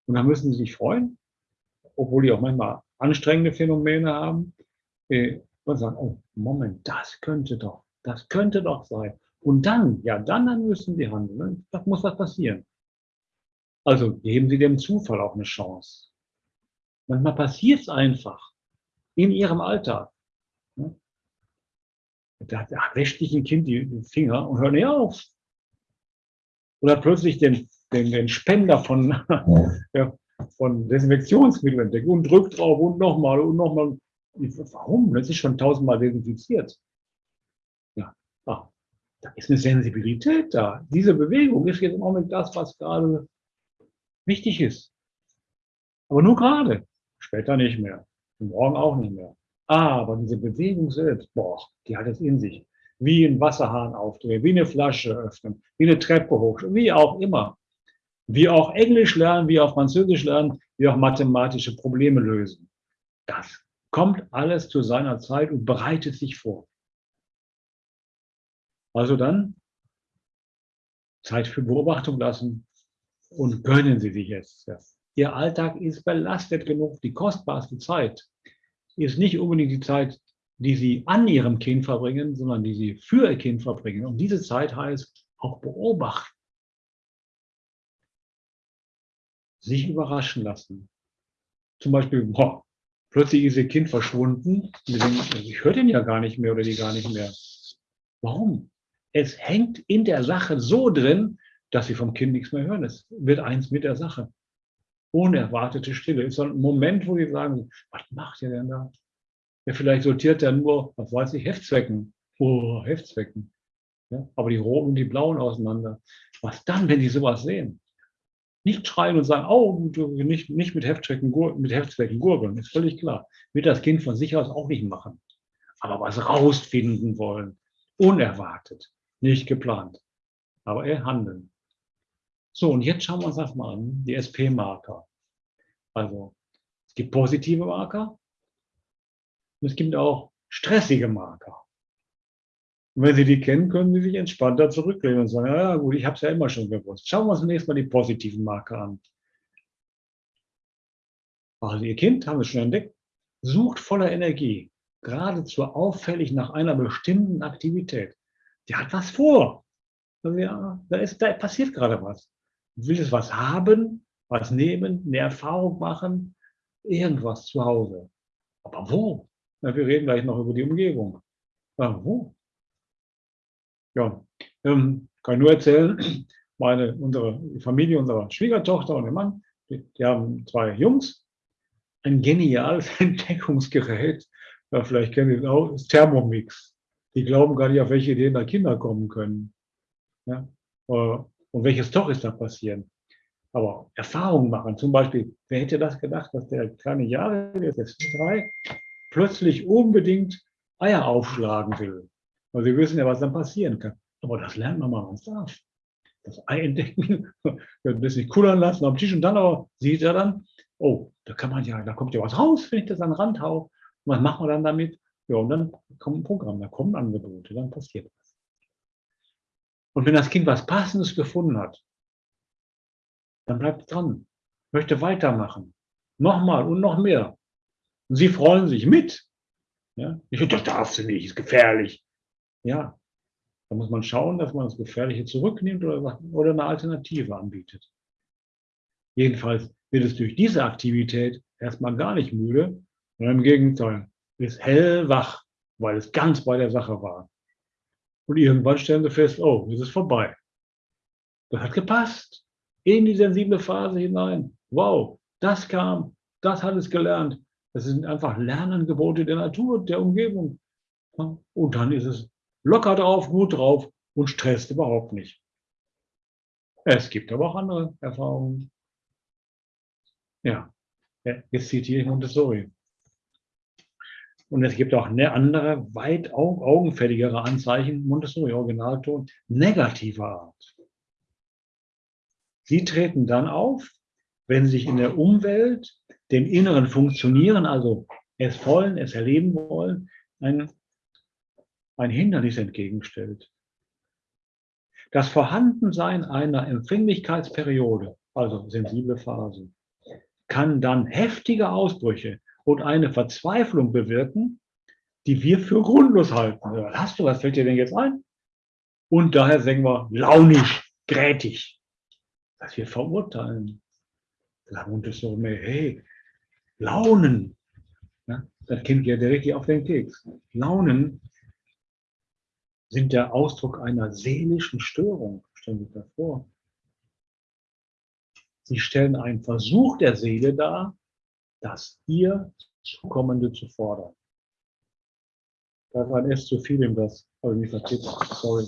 Und dann müssen sie sich freuen, obwohl die auch manchmal anstrengende Phänomene haben, äh, und sagen, oh, Moment, das könnte doch, das könnte doch sein. Und dann, ja, dann, dann müssen sie handeln. Das muss was passieren. Also geben Sie dem Zufall auch eine Chance. Manchmal passiert es einfach in Ihrem Alltag. Ne? Da, da wäscht sich ein Kind die Finger und hört nicht auf. Oder plötzlich den, den, den Spender von, ja, [laughs] von Desinfektionsmitteln entdeckt und drückt drauf und nochmal und nochmal. Warum? Das ist schon tausendmal desinfiziert. Ja, ah, da ist eine Sensibilität da. Diese Bewegung ist jetzt im Augenblick das, was gerade wichtig ist. Aber nur gerade. Später nicht mehr. Und morgen auch nicht mehr. Aber diese Bewegung selbst, boah, die hat es in sich. Wie ein Wasserhahn aufdrehen, wie eine Flasche öffnen, wie eine Treppe hoch, wie auch immer. Wie auch Englisch lernen, wie auch Französisch lernen, wie auch mathematische Probleme lösen. Das kommt alles zu seiner Zeit und bereitet sich vor. Also dann Zeit für Beobachtung lassen, und gönnen Sie sich jetzt. Ihr Alltag ist belastet genug. Die kostbarste Zeit ist nicht unbedingt die Zeit, die Sie an Ihrem Kind verbringen, sondern die Sie für Ihr Kind verbringen. Und diese Zeit heißt auch beobachten. Sich überraschen lassen. Zum Beispiel, boah, plötzlich ist Ihr Kind verschwunden. Ich höre den ja gar nicht mehr oder die gar nicht mehr. Warum? Es hängt in der Sache so drin, dass Sie vom Kind nichts mehr hören. Es wird eins mit der Sache unerwartete Stille. Ist so ein Moment, wo die sagen, was macht ihr denn da? Ja, vielleicht sortiert er nur, was weiß ich, Heftzwecken. Oh, Heftzwecken. Ja, aber die roten und die blauen auseinander. Was dann, wenn die sowas sehen? Nicht schreien und sagen, oh, nicht, nicht mit, Heftzwecken, mit Heftzwecken gurgeln, ist völlig klar. Wird das Kind von sich aus auch nicht machen. Aber was rausfinden wollen, unerwartet, nicht geplant. Aber er handeln. So, und jetzt schauen wir uns das mal an, die SP-Marker. Also, es gibt positive Marker und es gibt auch stressige Marker. Und wenn Sie die kennen, können Sie sich entspannter zurücklehnen und sagen, ja gut, ich habe es ja immer schon gewusst. Schauen wir uns zunächst mal die positiven Marker an. Also Ihr Kind, haben wir schon entdeckt, sucht voller Energie, geradezu auffällig nach einer bestimmten Aktivität. Der hat was vor. Also ja, da, ist, da passiert gerade was will es was haben, was nehmen, eine Erfahrung machen, irgendwas zu Hause. Aber wo? Na, wir reden gleich noch über die Umgebung. Ja, wo? Ja, ähm, kann nur erzählen, [clears throat] meine, unsere Familie, unsere Schwiegertochter und ihr Mann, die, die haben zwei Jungs, ein geniales [laughs] Entdeckungsgerät, ja, vielleicht kennen Sie es auch, ist Thermomix. Die glauben gar nicht, auf welche Ideen da Kinder kommen können. Ja? Und welche Storys da passieren. Aber Erfahrungen machen, zum Beispiel, wer hätte das gedacht, dass der kleine Jahre, der ist jetzt drei, plötzlich unbedingt Eier aufschlagen will. Weil wir wissen ja, was dann passieren kann. Aber das lernt man mal, es darf. Das Ei entdecken, [laughs] das nicht kullern lassen am Tisch und dann aber sieht er dann, oh, da kann man ja, da kommt ja was raus, wenn ich das an den Rand hau. Was machen wir dann damit? Ja, und dann kommt ein Programm, da kommen Angebote, dann passiert was. Und wenn das Kind was Passendes gefunden hat, dann bleibt dran, möchte weitermachen. Nochmal und noch mehr. Und sie freuen sich mit. Ja? Ich, das darfst du nicht, ist gefährlich. Ja, da muss man schauen, dass man das Gefährliche zurücknimmt oder, oder eine Alternative anbietet. Jedenfalls wird es durch diese Aktivität erstmal gar nicht müde, sondern im Gegenteil, ist hellwach, weil es ganz bei der Sache war. Und irgendwann stellen sie fest, oh, es ist vorbei. Das hat gepasst. In die sensible Phase hinein. Wow, das kam, das hat es gelernt. Das sind einfach Lernangebote der Natur, der Umgebung. Und dann ist es locker drauf, gut drauf und stresst überhaupt nicht. Es gibt aber auch andere Erfahrungen. Ja, jetzt zitiere ich Montessori. Und es gibt auch andere, weit augenfälligere Anzeichen, Montessori Originalton, negativer Art. Sie treten dann auf, wenn sich in der Umwelt dem inneren Funktionieren, also es wollen, es erleben wollen, ein, ein Hindernis entgegenstellt. Das Vorhandensein einer Empfänglichkeitsperiode, also sensible Phase, kann dann heftige Ausbrüche und eine Verzweiflung bewirken, die wir für grundlos halten. Hast du, was fällt dir denn jetzt ein? Und daher sagen wir launisch, grätig, dass wir verurteilen. Und das so hey, Launen. Ja, das Kind geht ja richtig auf den Keks. Launen sind der Ausdruck einer seelischen Störung. Stellen Sie sich das vor. Sie stellen einen Versuch der Seele dar, das ihr Zukommende zu fordern. Da war S zu viel in das, habe ich mich vertippt, sorry.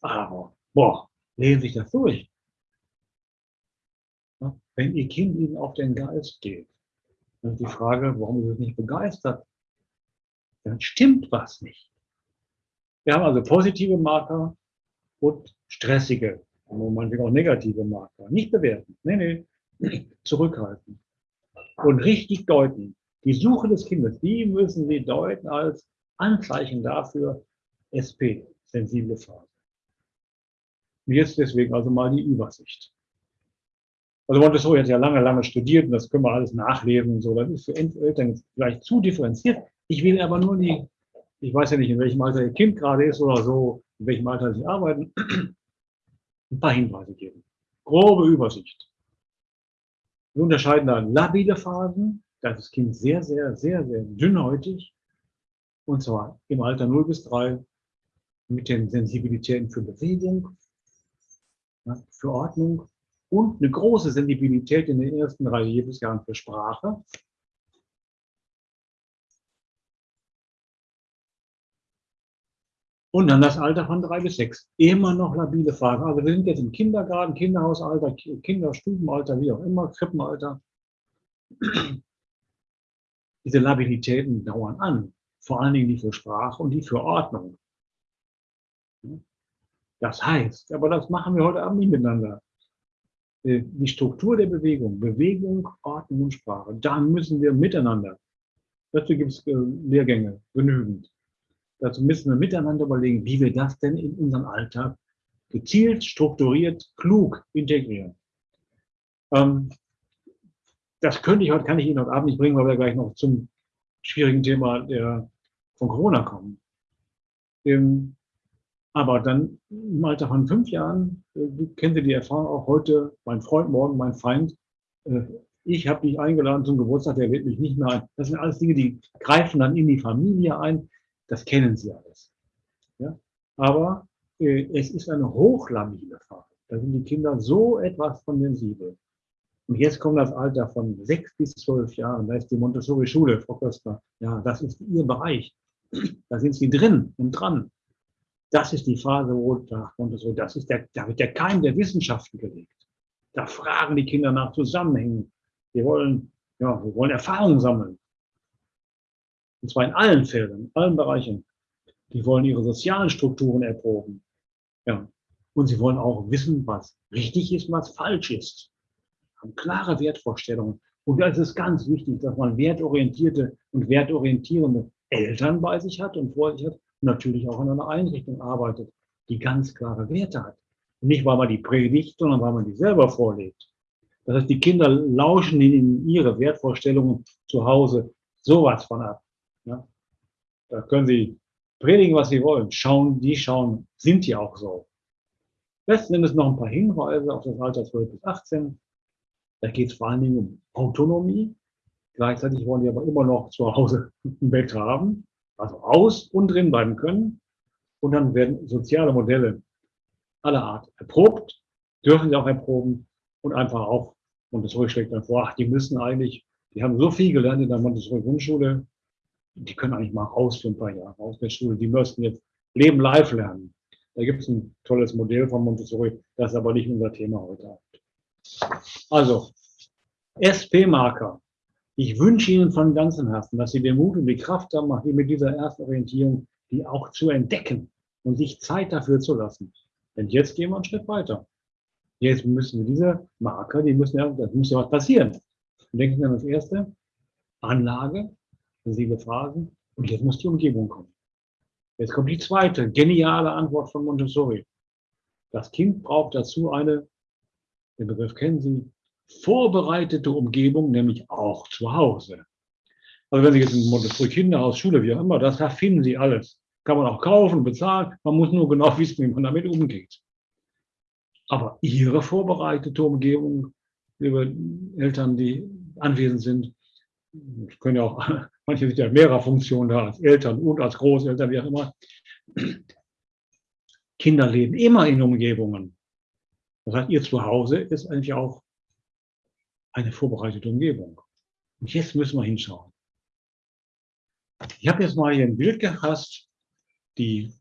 Aber, boah, lesen sich das durch. Wenn Ihr Kind Ihnen auf den Geist geht, dann ist die Frage, warum ist es nicht begeistert? Dann stimmt was nicht. Wir haben also positive Marker und stressige, manchmal auch negative Marker. Nicht bewerten. Nee, nee, zurückhalten und richtig deuten. Die Suche des Kindes, die müssen Sie deuten als Anzeichen dafür, SP, sensible Phase. Und jetzt deswegen also mal die Übersicht. Also Montessori hat ja lange, lange studiert und das können wir alles nachlesen und so. Das ist für Eltern vielleicht zu differenziert. Ich will aber nur die, ich weiß ja nicht, in welchem Alter ihr Kind gerade ist oder so, in welchem Alter sie arbeiten, [clears throat] ein paar Hinweise geben. Grobe Übersicht. Wir unterscheiden da labile Phasen, da ist das Kind sehr, sehr, sehr, sehr dünnhäutig. Und zwar im Alter 0 bis 3 mit den Sensibilitäten für Bewegung, für Ordnung und eine große Sensibilität in den ersten drei Lebensjahren für Sprache. Und dann das Alter von drei bis sechs. Immer noch labile Phasen. Also wir sind jetzt im Kindergarten, Kinderhausalter, Kinderstubenalter, wie auch immer, Krippenalter. Diese Labilitäten dauern an. Vor allen Dingen die für Sprache und die für Ordnung. Das heißt, aber das machen wir heute Abend nicht miteinander. Äh, die Struktur der Bewegung, Bewegung, Ordnung und Sprache, da müssen wir miteinander. Dazu gibt es äh, Lehrgänge genügend. Dazu müssen wir miteinander überlegen, wie wir das denn in unseren Alltag gezielt, strukturiert, klug integrieren. Ähm, das könnte ich heute, kann ich Ihnen heute Abend nicht bringen, weil wir gleich noch zum schwierigen Thema der, von Corona kommen. Ähm, aber dann im Alter von fünf Jahren, äh, kennen Sie die Erfahrung auch heute, mein Freund, morgen mein Feind, äh, ich habe dich eingeladen zum Geburtstag, der lädt mich nicht mehr ein. Das sind alles Dinge, die greifen dann in die Familie ein. Das kennen Sie alles. Ja? Aber äh, es ist eine hochlabile Phase. Da sind die Kinder so etwas von sensibel. Und jetzt kommt das Alter von sechs bis zwölf Jahren. Da ist die Montessori-Schule, Frau Köster. Ja, das ist Ihr Bereich. Da sind Sie drin und dran. Das ist die Phase, wo Montessori, das ist der, da wird der Keim der Wissenschaften gelegt. Da fragen die Kinder nach Zusammenhängen. Wir wollen, ja, wir wollen Erfahrungen sammeln. Und zwar in allen Feldern, in allen Bereichen. Die wollen ihre sozialen Strukturen erproben. Ja. Und sie wollen auch wissen, was richtig ist, was falsch ist. Haben klare Wertvorstellungen. Und da ist es ganz wichtig, dass man wertorientierte und wertorientierende Eltern bei sich hat und vor sich hat und natürlich auch in einer Einrichtung arbeitet, die ganz klare Werte hat. Und nicht, weil man die predigt, sondern weil man die selber vorlebt. Das heißt, die Kinder lauschen in ihre Wertvorstellungen zu Hause sowas von ab. Ja? Da können sie predigen, was sie wollen. Schauen, die schauen, sind ja auch so. Letzten Endes noch ein paar Hinweise auf das Alter 12 bis 18. Da geht es vor allen Dingen um Autonomie. Gleichzeitig wollen die aber immer noch zu Hause [laughs] ein Bett haben, also aus und drin bleiben können. Und dann werden soziale Modelle aller Art erprobt, dürfen sie auch erproben und einfach auch, Montessori schlägt dann vor, ach, die müssen eigentlich, die haben so viel gelernt in der Montessori-Grundschule, die können eigentlich mal raus für ein paar Jahre aus der Schule. Die müssten jetzt Leben live lernen. Da gibt es ein tolles Modell von Montessori, das ist aber nicht unser Thema heute. Also, SP-Marker. Ich wünsche Ihnen von ganzem Herzen, dass Sie den Mut und die Kraft haben, mit dieser ersten Orientierung, die auch zu entdecken und sich Zeit dafür zu lassen. Denn jetzt gehen wir einen Schritt weiter. Jetzt müssen wir diese Marker, die müssen ja, das muss ja was passieren. Denken Sie an das erste, Anlage, sensible Phasen. Und jetzt muss die Umgebung kommen. Jetzt kommt die zweite geniale Antwort von Montessori. Das Kind braucht dazu eine, den Begriff kennen Sie, vorbereitete Umgebung, nämlich auch zu Hause. Also wenn Sie jetzt ein Montessori Kinderhaus, Schule, wie auch immer, das da finden Sie alles. Kann man auch kaufen, bezahlen. Man muss nur genau [laughs] wissen, wie man damit umgeht. Aber Ihre vorbereitete Umgebung, liebe Eltern, die anwesend sind, können ja auch Manche sind ja mehrerer Funktionen da, als Eltern und als Großeltern, wie auch immer. Kinder leben immer in Umgebungen. Das heißt, ihr Zuhause ist eigentlich auch eine vorbereitete Umgebung. Und jetzt müssen wir hinschauen. Ich habe jetzt mal hier ein Bild gefasst, die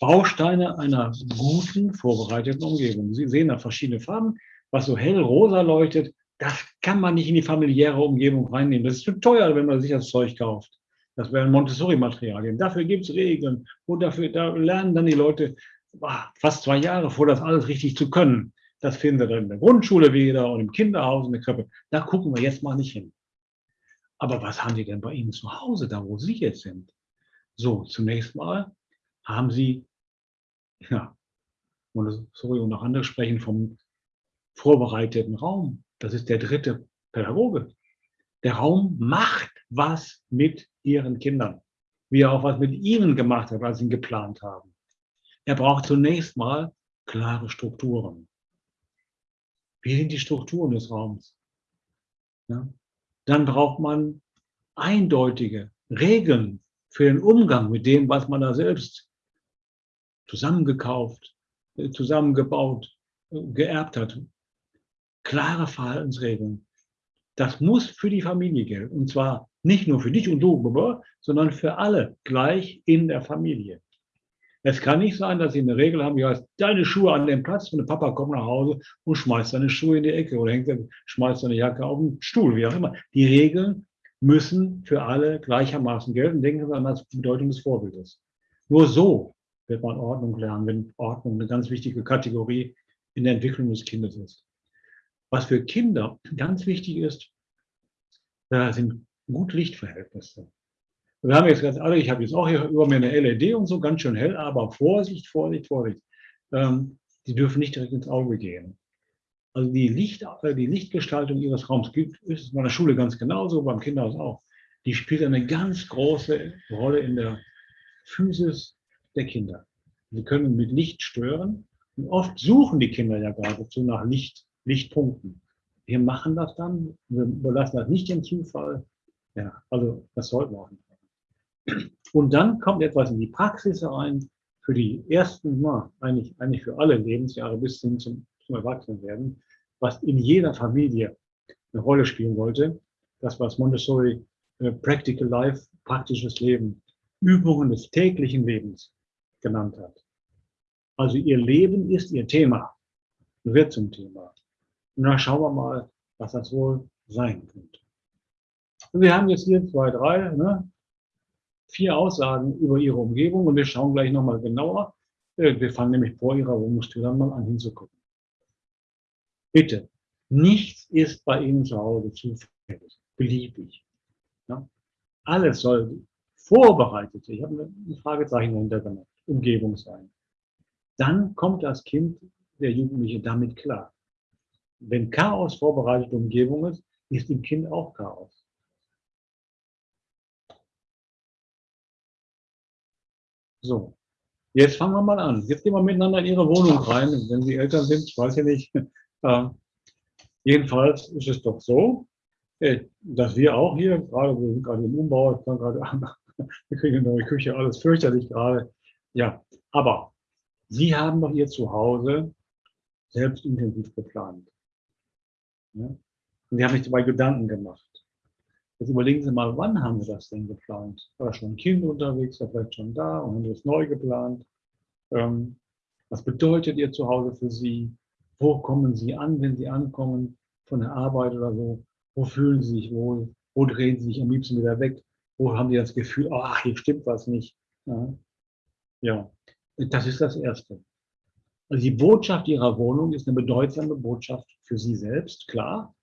Bausteine einer guten, vorbereiteten Umgebung. Sie sehen da verschiedene Farben. Was so hell rosa leuchtet, das kann man nicht in die familiäre Umgebung reinnehmen. Das ist zu teuer, wenn man sich das Zeug kauft. Das wären Montessori-Materialien. Dafür gibt es Regeln. Und dafür da lernen dann die Leute ah, fast zwei Jahre vor, das alles richtig zu können. Das finden sie dann in der Grundschule wieder und im Kinderhaus in der Krippe. Da gucken wir jetzt mal nicht hin. Aber was haben Sie denn bei Ihnen zu Hause, da wo Sie jetzt sind? So, zunächst mal haben Sie, ja, Montessori und auch andere sprechen vom vorbereiteten Raum. Das ist der dritte Pädagoge. Der Raum macht was mit ihren Kindern, wie er auch was mit ihnen gemacht hat, als sie ihn geplant haben. Er braucht zunächst mal klare Strukturen. Wie sind die Strukturen des Raums? Ja? Dann braucht man eindeutige Regeln für den Umgang mit dem, was man da selbst zusammengekauft, äh, zusammengebaut, äh, geerbt hat. Klare Verhaltensregeln. Das muss für die Familie gelten. Und zwar nicht nur für dich und du, sondern für alle gleich in der Familie. Es kann nicht sein, dass sie eine Regel haben, die heißt, deine Schuhe an den Platz und der Papa kommt nach Hause und schmeißt seine Schuhe in die Ecke oder hängt, schmeißt seine Jacke auf den Stuhl, wie auch immer. Die Regeln müssen für alle gleichermaßen gelten. Denken Sie an das Bedeutung des Vorbildes. Nur so wird man Ordnung lernen, wenn Ordnung eine ganz wichtige Kategorie in der Entwicklung des Kindes ist. Was für Kinder ganz wichtig ist, sind gut Lichtverhältnisse. Wir haben jetzt ganz alle, ich habe jetzt auch hier über mir eine LED und so, ganz schön hell, aber Vorsicht, Vorsicht, Vorsicht. Ähm, die dürfen nicht direkt ins Auge gehen. Also die, Licht, äh, die Lichtgestaltung ihres Raums gibt, ist in meiner Schule ganz genauso, beim Kinderhaus auch. Die spielt eine ganz große Rolle in der Physis der Kinder. Sie können mit Licht stören und oft suchen die Kinder ja geradezu nach Licht, Lichtpunkten. Wir machen das dann, wir überlassen das nicht dem Zufall. Ja, also das sollten wir auch nicht. Und dann kommt etwas in die Praxis herein für die ersten, na, eigentlich, eigentlich für alle Lebensjahre bis hin zum, zum Erwachsenwerden, was in jeder Familie eine Rolle spielen wollte. Das, was Montessori äh, Practical Life, praktisches Leben, Übungen des täglichen Lebens genannt hat. Also ihr Leben ist ihr Thema, wird zum Thema. Und dann schauen wir mal, was das wohl sein könnte. Und wir haben jetzt hier zwei, drei, ne? vier Aussagen über ihre Umgebung und wir schauen gleich nochmal genauer. Äh, wir fangen nämlich vor ihrer Wohnungstür dann mal an hinzugucken. Bitte, nichts ist bei Ihnen zu Hause zufällig, beliebig. Ja? Alles soll vorbereitet, ich habe ein Fragezeichen dahinter gemacht, Umgebung sein. Dann kommt das Kind, der Jugendliche, damit klar. Wenn Chaos vorbereitete Umgebung ist, ist im Kind auch Chaos. So, jetzt fangen wir mal an. Jetzt gehen wir miteinander in Ihre Wohnung rein, wenn Sie Eltern sind, ich weiß ja nicht. [laughs] Äh, jedenfalls ist es doch so, äh, dass wir auch hier, gerade wir sind gerade im Umbau, ich kann [laughs] wir kriegen eine neue Küche, alles fürchterlich gerade. Ja, aber Sie haben doch Ihr Zuhause selbst intensiv geplant. Ja? Und Sie haben sich dabei Gedanken gemacht. Jetzt überlegen Sie mal, wann haben Sie das denn geplant? War schon ein Kind unterwegs, war vielleicht schon da und haben Sie es neu geplant? Ähm, was bedeutet Ihr Zuhause für Sie? Wo kommen Sie an, wenn Sie ankommen von der Arbeit oder so? Wo fühlen Sie sich wohl? Wo drehen Sie sich am liebsten wieder weg? Wo haben Sie das Gefühl, ach, hier stimmt was nicht? Ja. ja, das ist das Erste. Also die Botschaft Ihrer Wohnung ist eine bedeutsame Botschaft für Sie selbst, klar,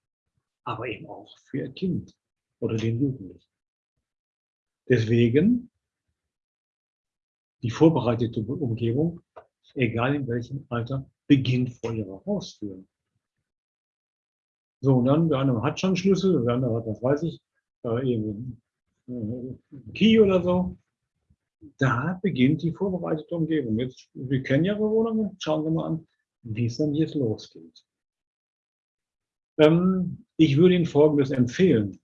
aber eben auch für Ihr Kind oder den Jugendlichen. Deswegen die vorbereitete Umgebung, egal in welchem Alter, beginnt vor ihrer Haustür. So, und dann, der eine hat schon Schlüssel, der andere hat, was weiß ich, äh, irgendwie einen Key oder so. Da beginnt die vorbereitete Umgebung. Jetzt, wir kennen ja Bewohner, schauen wir mal an, wie es dann jetzt losgeht. Ähm, ich würde Ihnen Folgendes empfehlen.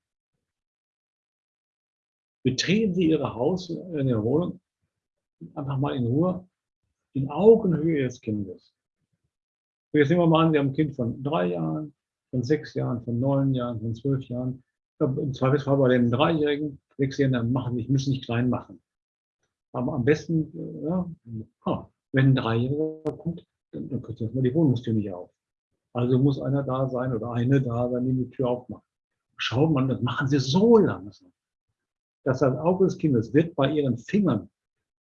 Betreten Sie Ihre Haus, in Ihre Wohnung einfach mal in Ruhe, in Augenhöhe des Kindes. Jetzt nehmen wir mal an, wir haben ein Kind von drei Jahren, von sechs Jahren, von neun Jahren, von zwölf Jahren. Im Zweifelsfall bei den Dreijährigen, Sechsjährigen, machen nicht, müssen nicht klein machen. Aber am besten, ja, wenn ein Dreijähriger kommt, dann, dann kriegt erstmal die Wohnungstür nicht auf. Also muss einer da sein oder eine da sein, die die Tür aufmacht. Schaut man, das machen sie so langsam dass das Auge des Kindes wird bei ihren Fingern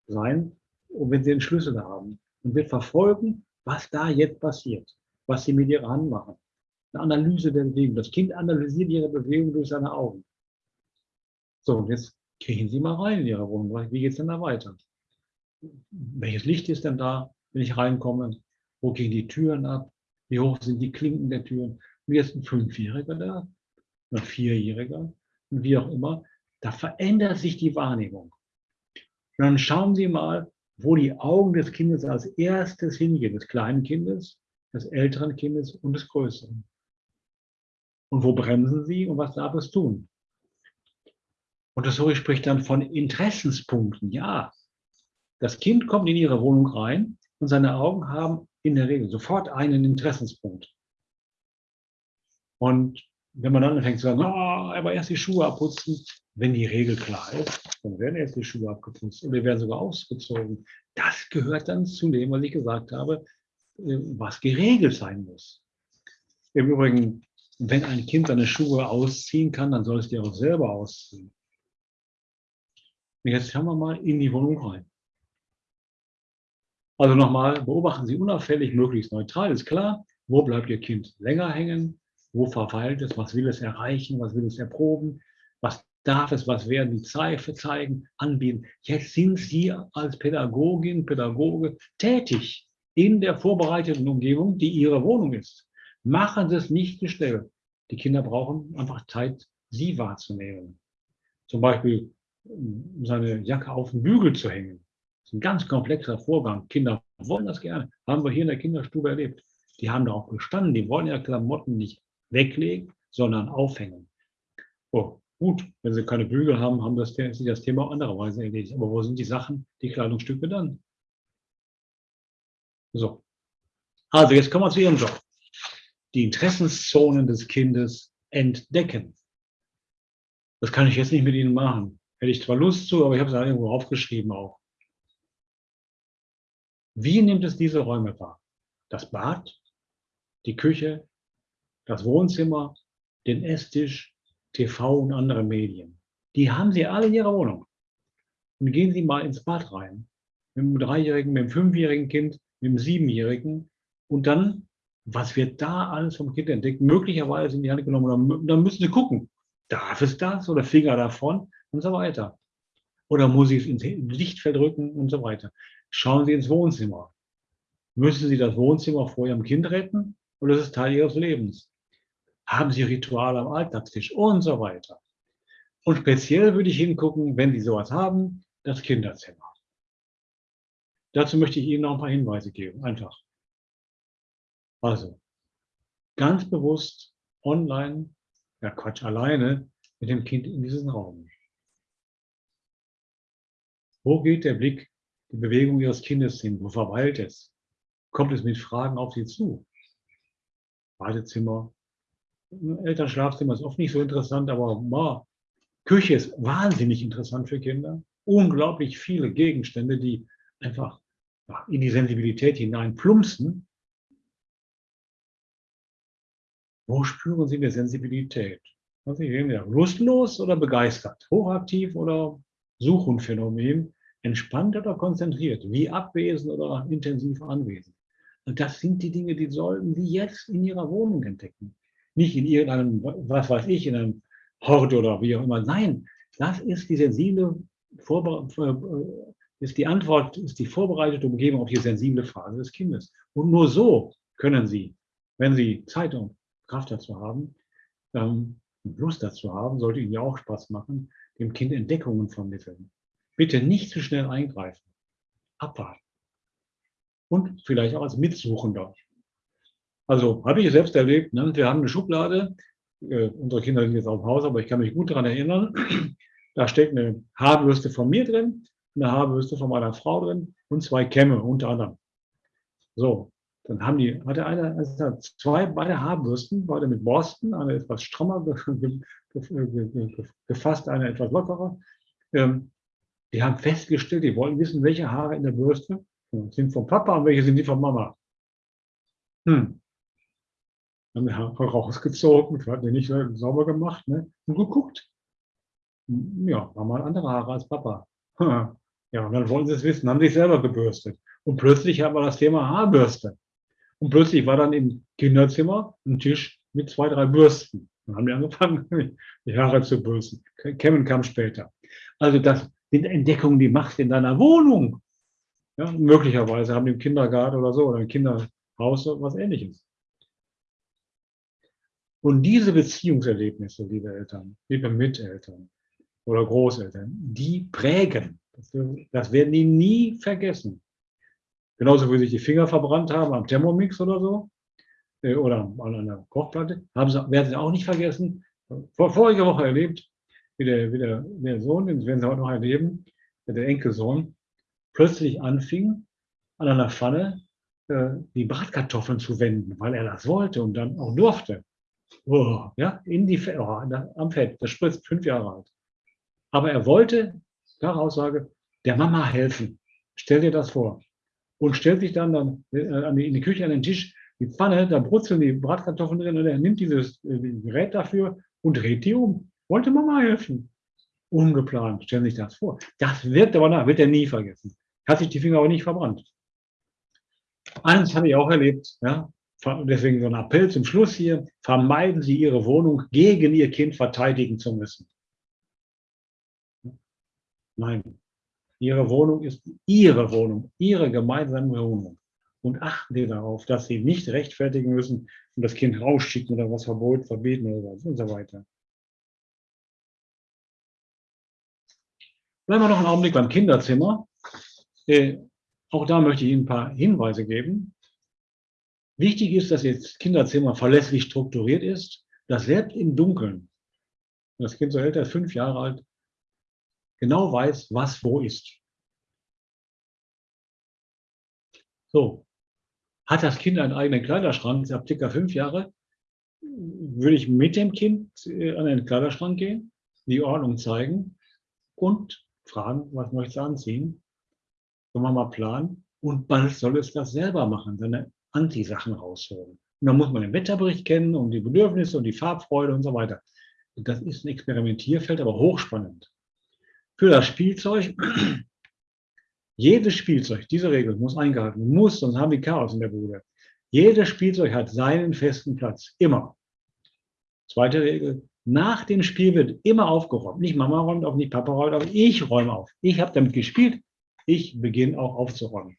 sein, wenn sie den Schlüssel haben und wird verfolgen, was da jetzt passiert, was sie mit ihrer Hand machen. Eine Analyse der Bewegung. Das Kind analysiert ihre Bewegung durch seine Augen. So, und jetzt kriegen Sie mal rein in Ihre Wohnung. Wie geht es denn da weiter? Welches Licht ist denn da, wenn ich reinkomme? Wo gehen die Türen ab? Wie hoch sind die Klinken der Türen? Und jetzt ein Fünfjähriger da, ein Vierjähriger, wie auch immer, da verändert sich die Wahrnehmung. Und dann schauen Sie mal, wo die Augen des Kindes als erstes hingehen, des kleinen Kindes, des älteren Kindes und des größeren. Und wo bremsen Sie und was darf es tun? Und das Montessori spricht dann von Interessenspunkten. Ja, das Kind kommt in Ihre Wohnung rein und seine Augen haben in der Regel sofort einen Interessenspunkt. Und wenn man dann anfängt zu sagen, oh, aber erst die Schuhe abputzen, wenn die Regel klar ist, dann werden erst die Schuhe abgeputzt oder werden sogar ausgezogen. Das gehört dann zu dem, was ich gesagt habe, äh, was geregelt sein muss. Im Übrigen, wenn ein Kind seine Schuhe ausziehen kann, dann soll es die auch selber ausziehen. Und jetzt schauen wir mal in die Wohnung rein. Also nochmal, beobachten Sie unauffällig, möglichst neutral, ist klar. Wo bleibt Ihr Kind länger hängen? Wo verweilt es? Was will es erreichen? Was will es erproben? Was darf es? Was werden die Zeichen zeigen, anbieten? Jetzt sind Sie als Pädagogin, Pädagoge tätig in der vorbereiteten Umgebung, die Ihre Wohnung ist. Machen Sie es nicht schnell. Die Kinder brauchen einfach Zeit, Sie wahrzunehmen. Zum Beispiel seine Jacke auf den Bügel zu hängen. Ist ein ganz komplexer Vorgang. Kinder wollen das gerne. Haben wir hier in der Kinderstube erlebt. Die haben darauf bestanden. Die wollen ja Klamotten nicht weglegen, sondern aufhängen. Oh, gut, wenn sie keine Bügel haben, haben das, sich das Thema auch andererweise erledigt. Aber wo sind die Sachen, die Kleidungsstücke dann? So. Also, jetzt kommen wir zu Ihrem Job. Die Interessenszonen des Kindes entdecken. Das kann ich jetzt nicht mit Ihnen machen. Hätte ich zwar Lust zu, aber ich habe es da irgendwo aufgeschrieben auch. Wie nimmt es diese Räume wahr? Das Bad, die Küche, das Wohnzimmer, den Esstisch, TV und andere Medien. Die haben Sie alle in Ihrer Wohnung. Und gehen Sie mal ins Bad rein. Mit dem Dreijährigen, mit dem Fünfjährigen Kind, mit dem Siebenjährigen. Und dann, was wird da alles vom Kind entdeckt? Möglicherweise in die Hand genommen. Dann müssen Sie gucken. Darf es das oder Finger davon? und so weiter. Oder muss ich es ins Lichtfeld rücken und so weiter. Schauen Sie ins Wohnzimmer. Müssen Sie das Wohnzimmer vor Ihrem Kind retten oder ist es Teil Ihres Lebens? Haben Sie Rituale am Alltagstisch und so weiter. Und speziell würde ich hingucken, wenn Sie sowas haben, das Kinderzimmer. Dazu möchte ich Ihnen noch ein paar Hinweise geben, einfach. Also, ganz bewusst online, ja Quatsch, alleine mit dem Kind in diesen Raum. Wo geht der Blick, die Bewegung Ihres Kindes hin? Wo verweilt es? Kommt es mit Fragen auf Sie zu? Badezimmer, Elternschlafzimmer ist oft nicht so interessant, aber wow, Küche ist wahnsinnig interessant für Kinder. Unglaublich viele Gegenstände, die einfach in die Sensibilität hinein plumpsen. Wo spüren Sie eine Sensibilität? Was sehen, ja, lustlos oder begeistert? Hochaktiv oder Suchhundphänomen, entspannt oder konzentriert, wie abwesend oder intensiv anwesend. Und das sind die Dinge, die sollten Sie jetzt in Ihrer Wohnung entdecken. Nicht in irgendeinem, was weiß ich, in einem Hort oder wie auch immer. Nein, das ist die sensible Vorbe äh, ist die Antwort, ist die vorbereitete Umgebung auf die sensible Phase des Kindes. Und nur so können Sie, wenn Sie Zeit und Kraft dazu haben, ähm, Lust dazu haben, sollte Ihnen ja auch Spaß machen, dem Kind Entdeckungen vermitteln. Bitte nicht zu schnell eingreifen. Abwarten. Und vielleicht auch als Mitsuchender. Also habe ich selbst erlebt, ne? wir haben eine Schublade, äh, unsere Kinder sind jetzt auf dem Haus, aber ich kann mich gut daran erinnern, [clears throat] da steckt eine Haarbürste von mir drin, eine Haarbürste von meiner Frau drin und zwei Kämme unter anderem. So, dann haben die, hatte einer also zwei, beide Haarbürsten, beide mit Borsten, eine etwas strammer [laughs] gefasst, eine etwas lockerer. Ähm, die haben festgestellt, die wollten wissen, welche Haare in der Bürste sind vom Papa und welche sind die von Mama. Hm. Haben die Haare rausgezogen, hat die nicht sauber gemacht ne? und geguckt. Ja, war mal andere Haare als Papa. [laughs] Ja, und dann wollten sie es wissen, haben sich selber gebürstet. Und plötzlich haben wir das Thema Haarbürste. Und plötzlich war dann im Kinderzimmer ein Tisch mit zwei, drei Bürsten. Dann haben die angefangen, [laughs] die Haare zu bürsten. Kevin kam später. Also das sind Entdeckungen, die machst in deiner Wohnung. Ja, möglicherweise haben die im Kindergarten oder so oder im Kinderhaus was ähnliches. Und diese Beziehungserlebnisse, liebe Eltern, liebe Miteltern oder Großeltern, die prägen. Das werden die nie vergessen. Genauso wie sich die Finger verbrannt haben am Thermomix oder so, äh, oder an einer Kochplatte, haben sie, werden sie auch nicht vergessen. Vor, vorige Woche erlebt, wie der, wie der, der Sohn, den werden sie heute noch erleben, der Enkelsohn, plötzlich anfing, an einer Pfanne äh, die Bratkartoffeln zu wenden, weil er das wollte und dann auch durfte. Oh, ja, in die, oh, am Fett, das spritzt fünf Jahre alt. Aber er wollte, nach Aussage, der Mama helfen. Stell dir das vor. Und stellt sich dann, dann äh, in die Küche an den Tisch, die Pfanne, da brutzeln die Bratkartoffeln drin und er nimmt dieses äh, Gerät dafür und dreht die um. Wollte Mama helfen. Ungeplant, stellen Sie sich das vor. Das wird aber nach, wird er nie vergessen. Hat sich die Finger aber nicht verbrannt. Eins habe ich auch erlebt, ja, deswegen so ein Appell zum Schluss hier, vermeiden Sie Ihre Wohnung gegen Ihr Kind verteidigen zu müssen. Nein, Ihre Wohnung ist Ihre Wohnung, Ihre gemeinsame Wohnung. Und achten Sie darauf, dass Sie nicht rechtfertigen müssen und das Kind rausschicken oder was verboten, verbieten oder was und so weiter. Bleiben wir noch einen Augenblick beim Kinderzimmer. Äh, auch da möchte ich Ihnen ein paar Hinweise geben. Wichtig ist, dass jetzt Kinderzimmer verlässlich strukturiert ist, dass selbst im Dunkeln, das Kind so älter ist, fünf Jahre alt, genau weiß, was wo ist. So, hat das Kind einen eigenen Kleiderschrank, ist ab circa fünf Jahre, würde ich mit dem Kind äh, an den Kleiderschrank gehen, die Ordnung zeigen und fragen, was möchtest du anziehen? Können wir mal planen? Und bald soll es das selber machen, seine Anti-Sachen rausholen. Und dann muss man den Wetterbericht kennen und die Bedürfnisse und die Farbfreude und so weiter. Das ist ein Experimentierfeld, aber hochspannend. Für das Spielzeug, [clears throat] jedes Spielzeug, diese Regel muss eingehalten, muss, sonst haben wir Chaos in der Bude. Jedes Spielzeug hat seinen festen Platz, immer. Zweite Regel, nach dem Spiel wird immer aufgeräumt. Nicht Mama räumt auf, nicht Papa räumt auf, ich räume auf. Ich habe damit gespielt, ich beginne auch aufzuräumen.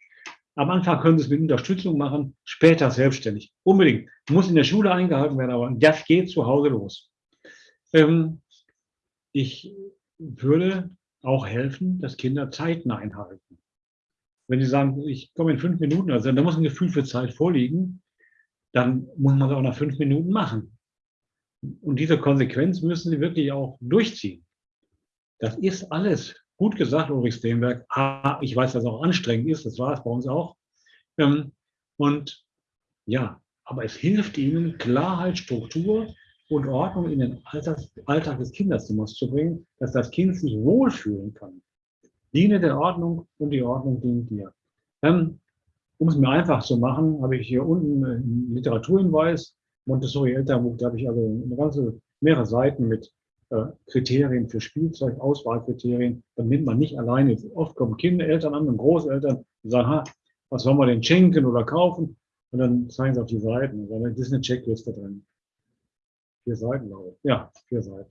Am Anfang können Sie es mit Unterstützung machen, später selbstständig. Unbedingt. Muss in der Schule eingehalten werden, aber das geht zu Hause los. Ähm, ich würde auch helfen, dass Kinder Zeiten einhalten. Wenn sie sagen, ich komme in fünf Minuten, also da muss ein Gefühl für Zeit vorliegen, dann muss man es auch nach fünf Minuten machen. Und diese Konsequenz müssen sie wirklich auch durchziehen. Das ist alles gut gesagt, Ulrich Steenberg. Ah, ich weiß, dass es auch anstrengend ist, das war es bei uns auch. Ähm, und ja, aber es hilft ihnen, Klarheit, Struktur und Ordnung in den Alltag, des Kinderzimmers zu bringen, dass das Kind sich wohlfühlen kann. Diene der Ordnung und die Ordnung dient dir. Ähm, um es mir einfach zu machen, habe ich hier unten einen Literaturhinweis, Montessori Elternbuch, da habe ich also eine ganze, mehrere Seiten mit äh, Kriterien für Spielzeug, Auswahlkriterien. Dann nimmt man nicht alleine, oft kommen Kinder, Eltern an und Großeltern und sagen, ha, was sollen wir denn schenken oder kaufen? Und dann zeigen sie auf die Seiten und das ist eine Checkliste drin. Vier Seiten, glaube ich. Ja, vier Seiten.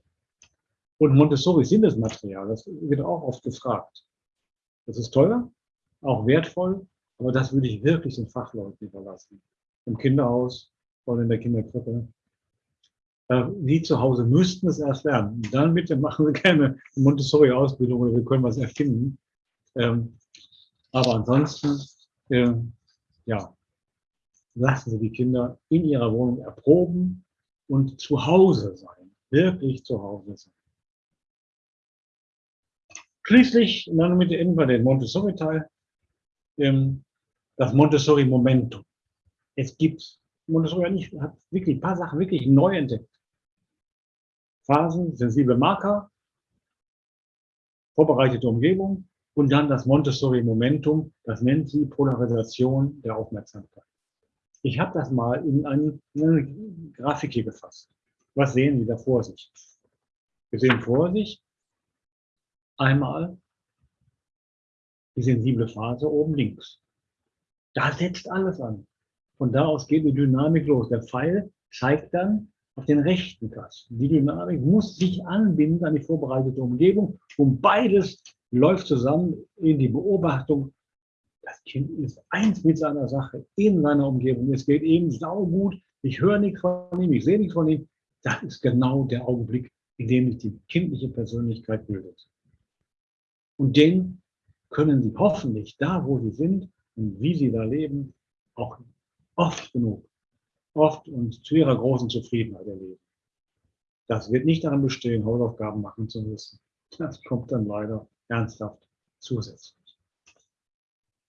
Und Montessori Sinnesmaterial, das wird auch oft gefragt. Das ist teuer, auch wertvoll, aber das würde ich wirklich den Fachleuten überlassen. Im Kinderhaus oder in der Kinderkrippe. Wie zu Hause müssten es erst lernen. Dann bitte machen Sie gerne Montessori-Ausbildung oder wir können was erfinden. Ähm, aber ansonsten, äh, ja, lassen Sie die Kinder in ihrer Wohnung erproben und zu Hause sein. Wirklich zu Hause sein. Schließlich, dann mit enden den Montessori-Teil, ähm, das Montessori-Momentum. Es gibt, Montessori hat, nicht, hat wirklich ein paar Sachen wirklich neu entdeckt. Phasen, sensible Marker, vorbereitete Umgebung und dann das Montessori-Momentum, das nennt sie Polarisation der Aufmerksamkeit. Ich habe das mal in eine, eine Grafik hier gefasst. Was sehen Sie da vor sich? Wir sehen vor sich einmal die sensible Phase oben links. Da setzt alles an. Von da aus geht die Dynamik los. Der Pfeil zeigt dann auf den rechten Kasten. Die Dynamik muss sich anbinden an die vorbereitete Umgebung und beides läuft zusammen in die Beobachtung. Das Kind ist eins mit seiner Sache, in seiner Umgebung. Es geht ihm saugut. Ich höre nichts von ihm, ich sehe nichts von ihm. Das ist genau der Augenblick, in dem sich die kindliche Persönlichkeit bildet. Und den können Sie hoffentlich da, wo Sie sind und wie Sie da leben, auch oft genug, oft und zu Ihrer großen Zufriedenheit erleben. Das wird nicht daran bestehen, Hausaufgaben machen zu müssen. Das kommt dann leider ernsthaft zusätzlich.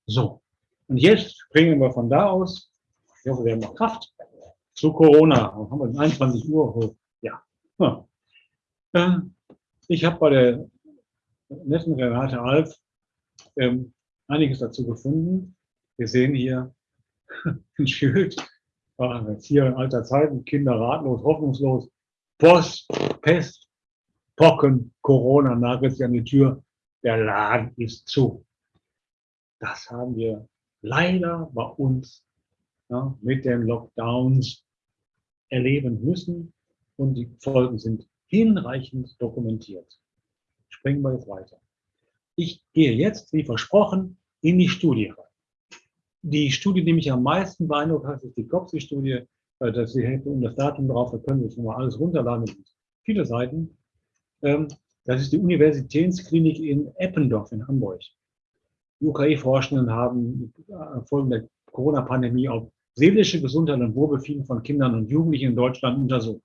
So, und jetzt springen wir von da aus, ich hoffe, wir haben noch Kraft, zu Corona. Haben wir 21 Uhr. Ja. Ähm, ich habe bei der netten Renate Alf ähm, einiges dazu gefunden. Wir sehen hier [laughs] ein Schild, jetzt hier in alter Zeiten, Kinder ratlos, hoffnungslos, Post, Pest, Pocken, Corona nagelt sich an die Tür, der Laden ist zu. Das haben wir leider bei uns ja, mit den Lockdowns erleben müssen und die Folgen sind hinreichend dokumentiert. Springen wir jetzt weiter. Ich gehe jetzt, wie versprochen, in die Studie rein. Die Studie, die mich am meisten beeindruckt hat, ist die COPSI-Studie. Äh, das ist um das Datum drauf, da können Sie schon mal alles runterladen. Viele Seiten. Ähm, das ist die Universitätsklinik in Eppendorf in Hamburg. Die UKE-Forschenden haben äh, Folgen der Corona-Pandemie auf seelische Gesundheit und Wohlbefinden von Kindern und Jugendlichen in Deutschland untersucht.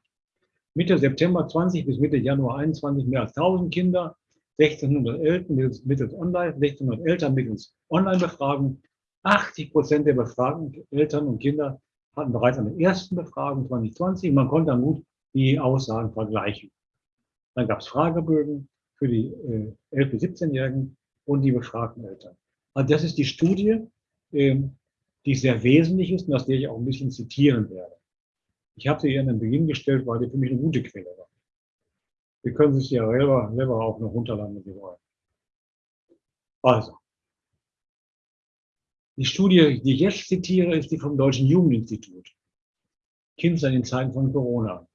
Mitte September 20 bis Mitte Januar 21 mehr als 1000 Kinder, 1600 Eltern mittels, mittels Online, 1600 Eltern mittels Online-Befragung. 80 Prozent der befragten Eltern und Kinder hatten bereits an der ersten Befragung 2020. Man konnte dann gut die Aussagen vergleichen. Dann gab es Fragebögen für die äh, 11- bis 17-Jährigen und die befragten Eltern. Also das ist die Studie, ähm, die sehr wesentlich ist und aus der ich auch ein bisschen zitieren werde. Ich habe sie hier an den Beginn gestellt, weil die für mich eine gute Quelle war. Sie können sich ja selber, selber auch noch runterladen, wenn Sie wollen. Also, die Studie, die ich jetzt zitiere, ist die vom Deutschen Jugendinstitut. Kinder in Zeiten von Corona.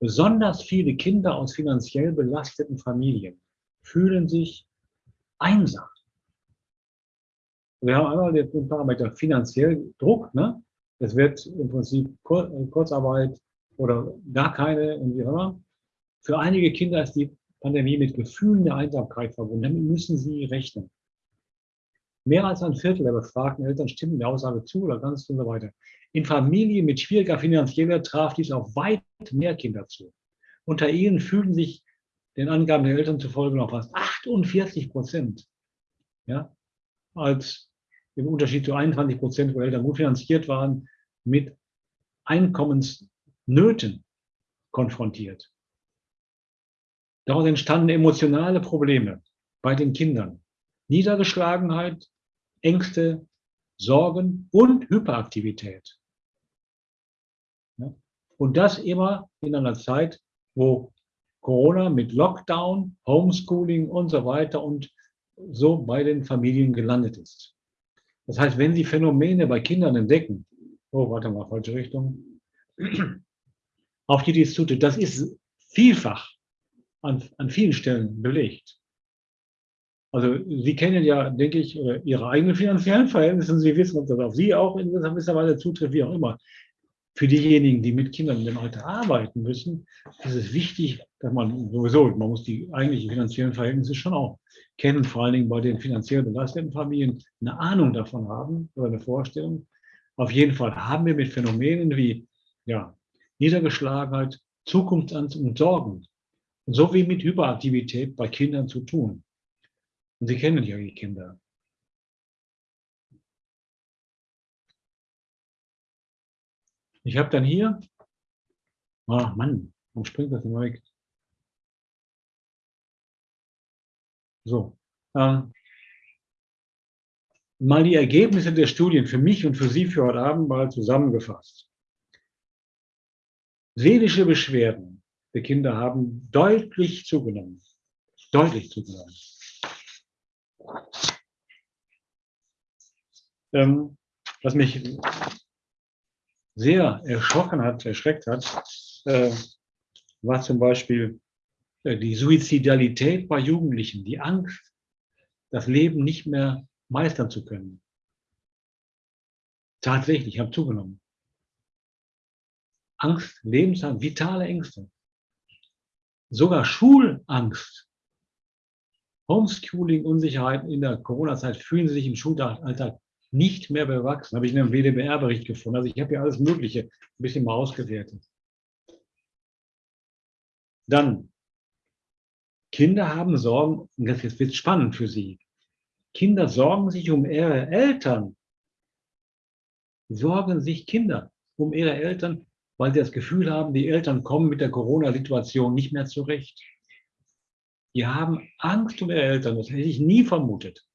Besonders viele Kinder aus finanziell belasteten Familien fühlen sich einsam. Wir haben einmal den Parameter finanziell Druck. Ne? Es wird im Prinzip äh, Kurzarbeit oder gar keine und wie immer. Für einige Kinder ist die Pandemie mit Gefühlen der Einsamkeit verbunden. Damit müssen sie rechnen. Mehr als ein Viertel der befragten Eltern stimmen der Aussage zu oder ganz und so weiter. In Familien mit schwieriger finanzieller traf dies auf weit mehr Kinder zu. Unter ihnen fühlten sich den Angaben der Eltern zufolge noch fast 48 Prozent ja, als im Unterschied zu 21 Prozent, wo Eltern gut finanziert waren, mit Einkommensnöten konfrontiert. Daraus entstanden emotionale Probleme bei den Kindern. Niedergeschlagenheit, Ängste, Sorgen und Hyperaktivität. Und das immer in einer Zeit, wo Corona mit Lockdown, Homeschooling und so weiter und so bei den Familien gelandet ist. Das heißt, wenn Sie Phänomene bei Kindern entdecken, oh, warte mal, falsche Richtung, auf die dies zutrifft, das ist vielfach an, an vielen Stellen belegt. Also Sie kennen ja, denke ich, Ihre eigenen finanziellen Verhältnisse und Sie wissen, ob das auf Sie auch in gewisser Weise zutrifft, wie auch immer für diejenigen, die mit Kindern in dem Alter arbeiten müssen, ist es wichtig, dass man sowieso, man muss die eigentlichen finanziellen Verhältnisse schon auch kennen, vor allen Dingen bei den finanziell belasteten Familien eine Ahnung davon haben oder eine Vorstellung. Auf jeden Fall haben wir mit Phänomenen wie ja, Niedergeschlagenheit, Zukunftsangst und Sorgen sowie mit Hyperaktivität bei Kindern zu tun. Und Sie kennen ja die Kinder. Ich habe dann hier, oh Mann, warum springt das immer weg? So, ähm, mal die Ergebnisse der Studien für mich und für Sie für heute Abend mal zusammengefasst. Seelische Beschwerden der Kinder haben deutlich zugenommen. Deutlich zugenommen. Ähm, was mich sehr erschrocken hat, erschreckt hat, äh, war zum Beispiel äh, die Suizidalität bei Jugendlichen, die Angst, das Leben nicht mehr meistern zu können. Tatsächlich, haben zugenommen. Angst, Lebensangst, vitale Ängste. Sogar Schulangst. Homeschooling, Unsicherheiten in der Corona-Zeit fühlen sie sich im Schulalltag nicht mehr bewachsen. Habe ich in einem WDBR-Bericht gefunden. Also ich habe ja alles Mögliche ein bisschen mal ausgewertet. Dann, Kinder haben Sorgen, und das wird spannend für sie. Kinder sorgen sich um ihre Eltern. Sorgen sich Kinder um ihre Eltern, weil sie das Gefühl haben, die Eltern kommen mit der Corona-Situation nicht mehr zurecht. Die haben Angst um ihre Eltern. Das hätte ich nie vermutet.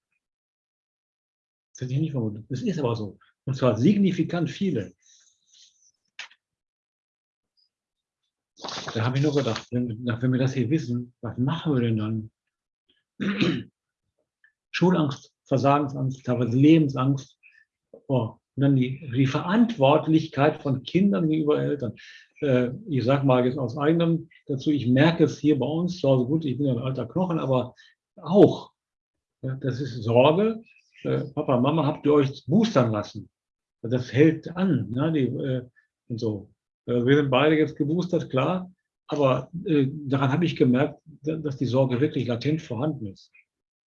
Das hätte ich nie vermutet. Das ist aber so. Und zwar signifikant viele. Da habe ich nur gedacht, wenn, wenn wir das hier wissen, was machen wir denn dann? [clears throat] Schulangst, Versagensangst, teilweise Lebensangst. Oh, und dann die, die Verantwortlichkeit von Kindern gegenüber Eltern. Äh, ich sage mal jetzt aus eigenem dazu, ich merke es hier bei uns zu Hause, gut, ich bin ja ein alter Knochen, aber auch, ja, das ist Sorge. Äh, Papa, Mama, habt ihr euch boostern lassen? Das hält an. Ne, die, äh, und so. Äh, wir sind beide jetzt geboostert, klar. Aber äh, daran habe ich gemerkt, dass die Sorge wirklich latent vorhanden ist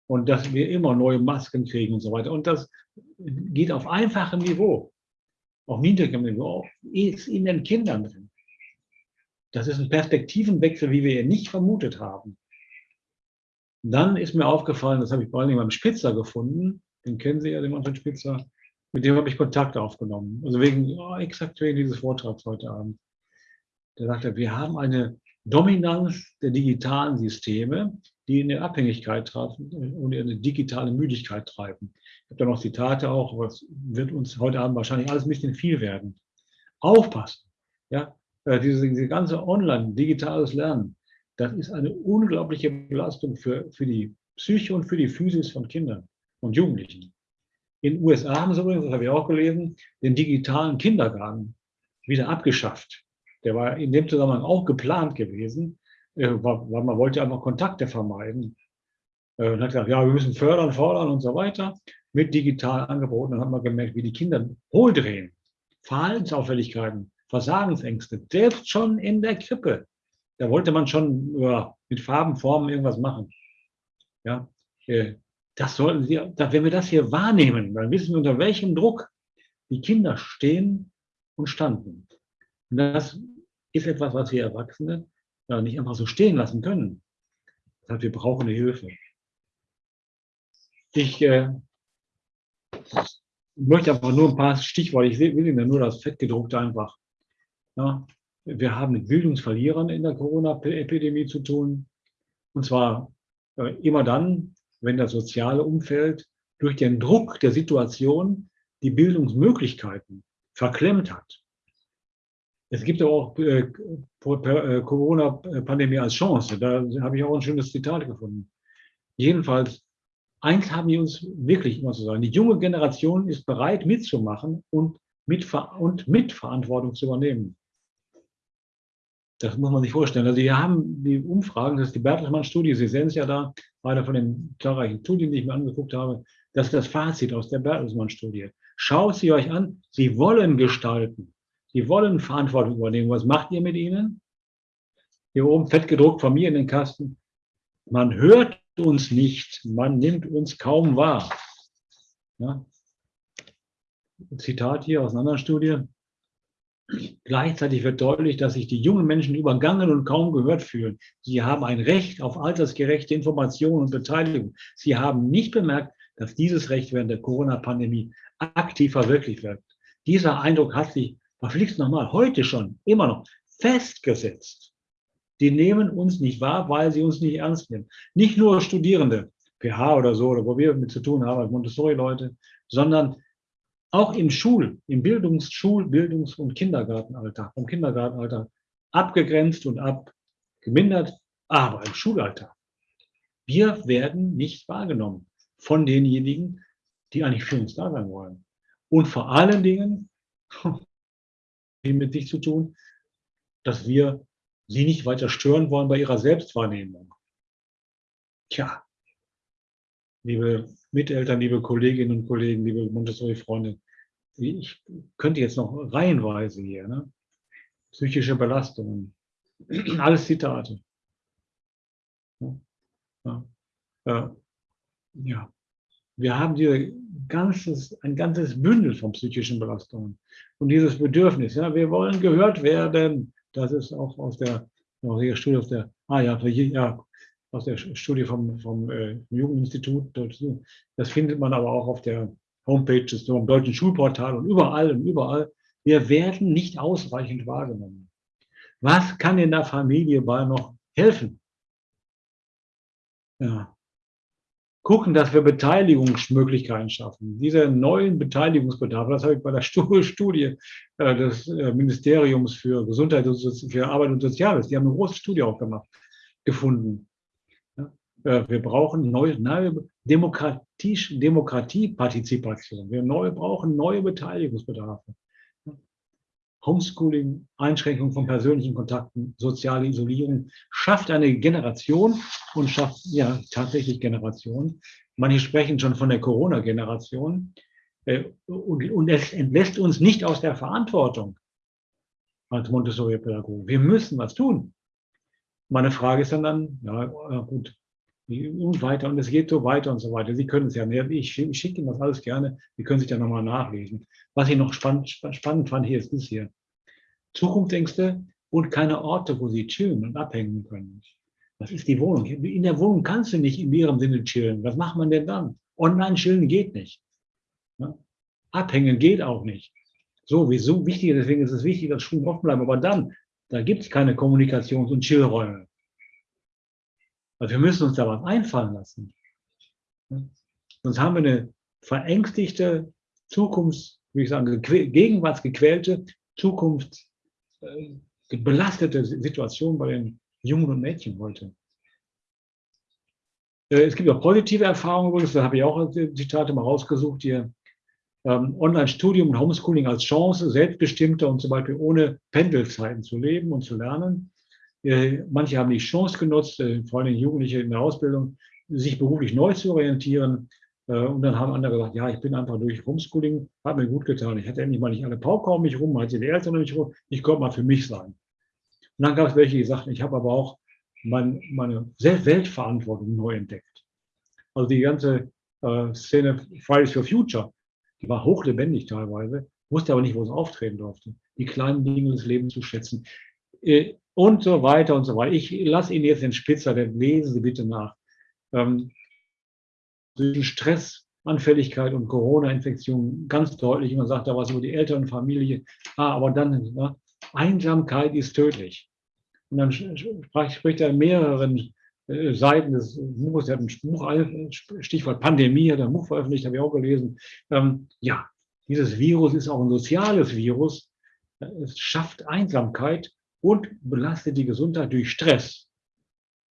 und dass wir immer neue Masken kriegen und so weiter. Und das geht auf einfachem Niveau, auf niedrigem Niveau, ist in den Kindern drin. Das ist ein Perspektivenwechsel, wie wir ihn nicht vermutet haben. Dann ist mir aufgefallen, das habe ich vor allem beim Spitzer gefunden, den kennen Sie ja, den Manfred Spitzer, mit dem habe ich Kontakt aufgenommen. Also wegen, oh, exakt wegen dieses Vortrags heute Abend. Der sagte, wir haben eine Dominanz der digitalen Systeme, die in eine Abhängigkeit treiben und in eine digitale Müdigkeit treiben. Ich habe da noch Zitate auch, aber es wird uns heute Abend wahrscheinlich alles ein bisschen viel werden. Aufpassen. Ja, äh, diese, diese ganze Online, digitales Lernen, das ist eine unglaubliche Belastung für, für die Psyche und für die Physis von Kindern und Jugendlichen. In den USA haben sie übrigens, das habe ich auch gelesen, den digitalen Kindergarten wieder abgeschafft. Der war in dem Zusammenhang auch geplant gewesen, äh, weil man wollte einfach Kontakte vermeiden. Äh, und hat gesagt, ja, wir müssen fördern, fordern und so weiter mit digitalen Angeboten. Dann hat man gemerkt, wie die Kinder hohldrehen, Verhaltensauffälligkeiten, Versagensängste, selbst schon in der Krippe. Da wollte man schon ja, mit Farben, Formen irgendwas machen. Ja, äh, das sollten Sie, wenn wir das hier wahrnehmen, dann wissen wir, unter welchem Druck die Kinder stehen und standen. Und das ist etwas, was wir Erwachsene ja, nicht einfach so stehen lassen können. Das heißt, wir brauchen eine Hilfe. Ich äh, möchte einfach nur ein paar Stichworte, ich will Ihnen nur das Fettgedruckte einfach. Ja, wir haben mit Bildungsverlierern in der Corona-Epidemie zu tun. Und zwar äh, immer dann, wenn das soziale Umfeld durch den Druck der Situation die Bildungsmöglichkeiten verklemmt hat. Es gibt aber auch äh, äh, Corona-Pandemie als Chance. Da habe ich auch ein schönes Zitat gefunden. Jedenfalls, eins haben die uns wirklich immer zu sagen. Die junge Generation ist bereit mitzumachen und, mit, und Mitverantwortung zu übernehmen. Das muss man sich vorstellen. Also wir haben die Umfragen, das ist die Bertelsmann-Studie, Sie sehen es ja da, einer von den zahlreichen Studien, die ich mir angeguckt habe, das ist das Fazit aus der Bertelsmann-Studie. Schaut sie euch an, sie wollen gestalten. Die wollen Verantwortung übernehmen. Was macht ihr mit ihnen? Hier oben fett gedruckt von mir in den Kasten. Man hört uns nicht, man nimmt uns kaum wahr. Ja. Zitat hier aus einer anderen Studie. Gleichzeitig wird deutlich, dass sich die jungen Menschen übergangen und kaum gehört fühlen. Sie haben ein Recht auf altersgerechte Information und Beteiligung. Sie haben nicht bemerkt, dass dieses Recht während der Corona-Pandemie aktiv verwirklicht wird. Dieser Eindruck hat sich verflixt nochmal, heute schon, immer noch, festgesetzt. Die nehmen uns nicht wahr, weil sie uns nicht ernst nehmen. Nicht nur Studierende, PH oder so, oder wo wir mit zu tun haben, Montessori-Leute, sondern auch im Schul-, im Bildungs-, Schul-, Bildungs- und Kindergartenalter, vom Kindergartenalter abgegrenzt und abgemindert, aber im Schulalter. Wir werden nicht wahrgenommen von denjenigen, die eigentlich für uns da sein wollen. Und vor allen Dingen, [laughs] mit sich zu tun, dass wir sie nicht weiter stören wollen bei ihrer Selbstwahrnehmung. Tja, liebe Miteltern, liebe Kolleginnen und Kollegen, liebe Montessori-Freunde, ich könnte jetzt noch reihenweise hier. Ne? psychische Belastungen. [clears throat] Alles Zitate. Ja. Ja. Wir haben hier ganzes, ein ganzes Bündel von psychischen Belastungen. Und dieses Bedürfnis, ja, wir wollen gehört werden, das ist auch aus der, aus der Studie, aus der, ah ja, ja aus der Studie vom, vom äh, Jugendinstitut. Das findet man aber auch auf der Homepage des deutschen Schulportal und überall und überall. Wir werden nicht ausreichend wahrgenommen. Was kann in der Familie bei noch helfen? Ja. Gucken, dass wir Beteiligungsmöglichkeiten schaffen. Diese neuen Beteiligungsbedarfe, das habe ich bei der [laughs] Studie äh, des äh, Ministeriums für Gesundheit und für Arbeit und Soziales, die haben eine große Studie auch gemacht, gefunden. Äh, wir brauchen neue, neue Demokratiepartizipation. Wir neu, brauchen neue Beteiligungsbedarfe. Homeschooling, Einschränkung von persönlichen Kontakten, soziale Isolierung schafft eine Generation und schafft ja tatsächlich Generationen. Manche sprechen schon von der Corona-Generation. Äh, und, und es entlässt uns nicht aus der Verantwortung als Montessori-Pädagogen. Wir müssen was tun. Meine Frage ist dann, dann ja gut, und weiter und es geht so weiter und so weiter. Sie können es ja mehr. Ich, schicke Ihnen das alles gerne. Sie können sich da nochmal nachlesen. Was ich noch spannend, spannend fand hier ist das hier. Zukunftsängste und keine Orte, wo Sie chillen und abhängen können. Das ist die Wohnung. In der Wohnung kannst du nicht in ihrem Sinne chillen. Was macht man denn dann? Online chillen geht nicht. Abhängen geht auch nicht. So, wieso wichtig, deswegen ist es wichtig, dass Schulen offen bleiben. Aber dann, da gibt es keine Kommunikations- und Chillräume. Also wir müssen uns da was einfallen lassen. Sonst haben wir eine verängstigte, Zukunfts, wie ich sagen, gegenwartsgequälte, zukunftsbelastete äh, Situation bei den Jungen und Mädchen heute. Äh, es gibt auch positive Erfahrungen übrigens, da habe ich auch Zitate mal rausgesucht hier. Ähm, Online-Studium und Homeschooling als Chance, selbstbestimmter und zum Beispiel ohne Pendelzeiten zu leben und zu lernen. Äh, manche haben die Chance genutzt, äh, vor allem Jugendliche in der Ausbildung, sich beruflich neu zu orientieren. Äh, und dann haben andere gesagt, ja, ich bin einfach durch Homeschooling, hat mir gut getan. Ich hatte endlich mal nicht alle Pauker um mich rum, hatte die Eltern um mich rum, ich konnte mal für mich sein. Und dann gab es welche, die sagten, ich habe aber auch mein, meine Weltverantwortung neu entdeckt. Also die ganze äh, Szene Fridays for Future, die war hochlebendig teilweise, wusste aber nicht, wo es auftreten durfte. Die kleinen Dinge des Lebens zu schätzen. Äh, und so weiter und so weiter. Ich lasse Ihnen jetzt den Spitzer, den lesen Sie bitte nach. Ähm, zwischen Stressanfälligkeit und Corona-Infektion ganz deutlich. Man sagt da was über die Elternfamilie. Ah, aber dann, ja, Einsamkeit ist tödlich. Und dann spricht er mehreren äh, Seiten des Buches, er hat ein Buch, Stichwort Pandemie, hat ein Buch veröffentlicht, habe ich auch gelesen. Ähm, ja, dieses Virus ist auch ein soziales Virus. Es schafft Einsamkeit und belastet die Gesundheit durch Stress.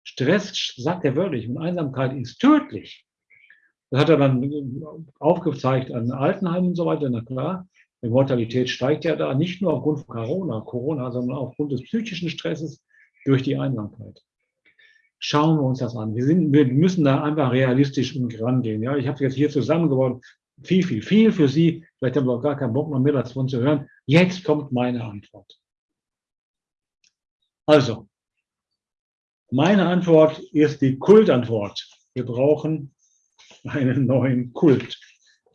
Stress, sagt er wörtlich, und Einsamkeit ist tödlich. Das hat er dann aufgezeigt an Altenheimen und so weiter, na klar. Die Mortalität steigt ja da, nicht nur aufgrund von Corona, Corona, sondern aufgrund des psychischen Stresses durch die Einsamkeit. Schauen wir uns das an. Wir, sind, wir müssen da einfach realistisch rangehen. Ja, ich habe jetzt hier zusammengebaut. Viel, viel, viel für Sie. Vielleicht haben wir auch gar keinen Bock mehr, mehr davon zu hören. Jetzt kommt meine Antwort. Also, meine Antwort ist die Kultantwort. Wir brauchen einen neuen Kult.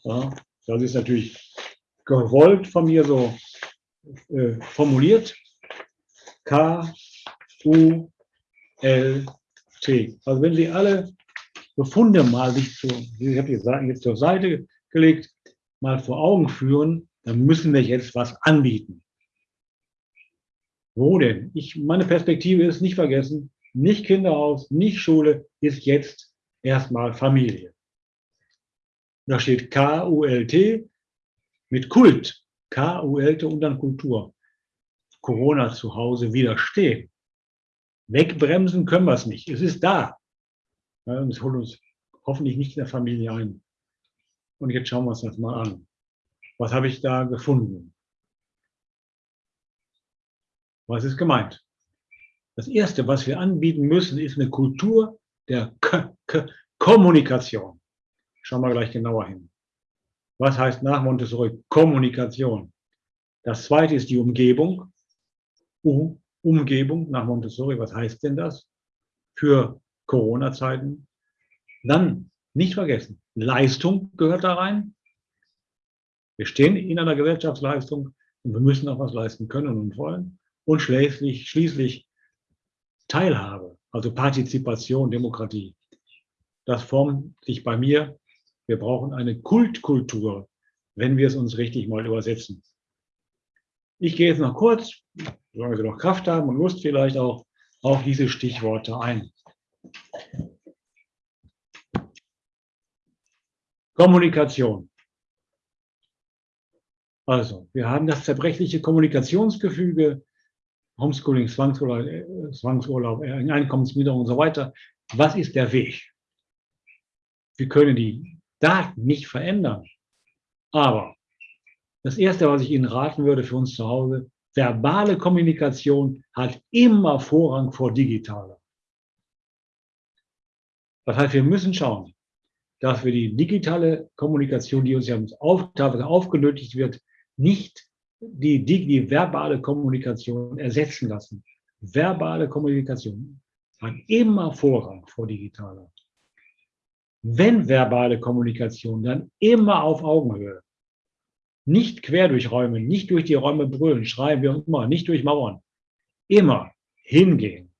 Ja, das ist natürlich gewollt von mir so äh, formuliert. K, U, L, T. Also wenn Sie alle Befunde mal sich zu, ich habe jetzt zur Seite gelegt, mal vor Augen führen, dann müssen wir jetzt was anbieten. Wo denn? Ich, meine Perspektive ist nicht vergessen, nicht Kinderhaus, nicht Schule, ist jetzt erstmal Familie. Da steht K-U-L-T mit Kult. K-U-L-T und dann Kultur. Corona zu Hause widerstehen. Wegbremsen können wir es nicht. Es ist da. Ja, es holt uns hoffentlich nicht in der Familie ein. Und jetzt schauen wir uns das mal an. Was habe ich da gefunden? Was ist gemeint? Das Erste, was wir anbieten müssen, ist eine Kultur der K K Kommunikation. Schauen wir gleich genauer hin. Was heißt nach Montessori Kommunikation? Das Zweite ist die Umgebung. Umgebung nach Montessori. Was heißt denn das für Corona-Zeiten? Dann nicht vergessen, Leistung gehört da rein. Wir stehen in einer Gesellschaftsleistung und wir müssen auch was leisten können und wollen. Und schließlich, schließlich Teilhabe, also Partizipation, Demokratie. Das formt sich bei mir. Wir brauchen eine Kultkultur, wenn wir es uns richtig mal übersetzen. Ich gehe jetzt noch kurz, solange Sie noch Kraft haben und Lust vielleicht auch, auf diese Stichworte ein. Kommunikation. Also, wir haben das zerbrechliche Kommunikationsgefüge, Homeschooling, Zwangsurlaub, äh, Zwangsurlaub äh, Einkommensminderung und so weiter. Was ist der Weg? Wir können die Daten nicht verändern. Aber das Erste, was ich Ihnen raten würde für uns zu Hause, verbale Kommunikation hat immer Vorrang vor digitaler. Das heißt, wir müssen schauen, dass wir die digitale Kommunikation, die uns ja auf, aufgenötigt wird, nicht die, die, die verbale Kommunikation ersetzen lassen. Verbale Kommunikation hat immer Vorrang vor digitaler. Wenn verbale Kommunikation, dann immer auf Augenhöhe. Nicht quer durch Räume, nicht durch die Räume brüllen, schreien wir immer, nicht durch Mauern. Immer hingehen,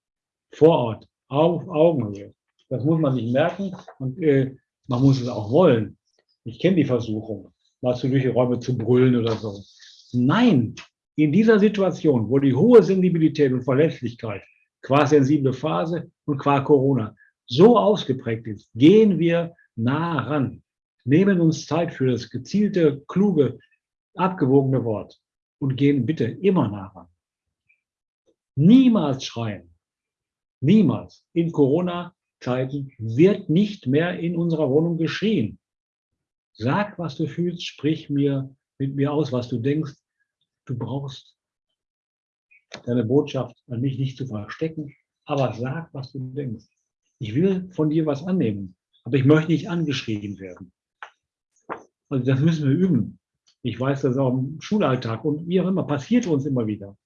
vor Ort, auf Augenhöhe. Das muss man sich merken und äh, man muss es auch wollen. Ich kenne die Versuchung, mal zu durch die Räume zu brüllen oder so. Nein, in dieser Situation, wo die hohe Sensibilität und Verletzlichkeit qua sensible Phase und qua Corona so ausgeprägt ist, gehen wir nah ran, nehmen uns Zeit für das gezielte, kluge, abgewogene Wort und gehen bitte immer nah ran. Niemals schreien. Niemals. In Corona-Zeiten wird nicht mehr in unserer Wohnung geschrien. Sag, was du fühlst, sprich mir mit mir aus, was du denkst. Du brauchst deine Botschaft an mich nicht zu verstecken, aber sag, was du denkst. Ich will von dir was annehmen, aber ich möchte nicht angeschrieben werden. Also das müssen wir üben. Ich weiß das auch im Schulalltag und wie auch immer, passiert uns immer wieder.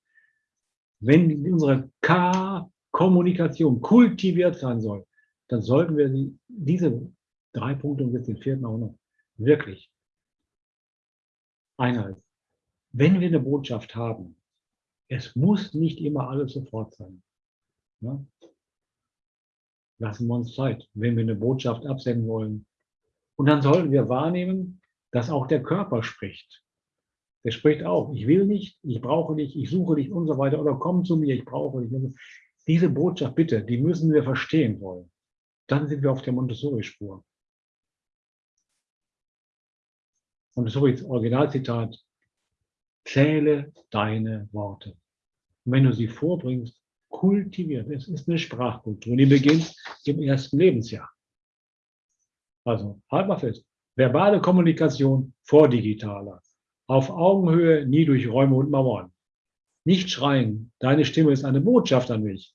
Wenn unsere K-Kommunikation kultiviert sein soll, dann sollten wir diese drei Punkte und jetzt den vierten auch noch wirklich einhalten wenn wir eine Botschaft haben, es muss nicht immer alles sofort sein. Ja? Lassen wir uns Zeit, wenn wir eine Botschaft absenden wollen. Und dann sollten wir wahrnehmen, dass auch der Körper spricht. Der spricht auch, ich will nicht, ich brauche dich, ich suche dich und so weiter, oder komm zu mir, ich brauche dich. Diese Botschaft, bitte, die müssen wir verstehen wollen. Dann sind wir auf der Montessori-Spur. Montessoris Originalzitat, Zähle deine Worte. Und wenn du sie vorbringst, kultiviert. Es ist eine Sprachkultur. Die beginnt im ersten Lebensjahr. Also, halt mal fest. Verbale Kommunikation vor digitaler. Auf Augenhöhe, nie durch Räume und Mauern. Nicht schreien. Deine Stimme ist eine Botschaft an mich.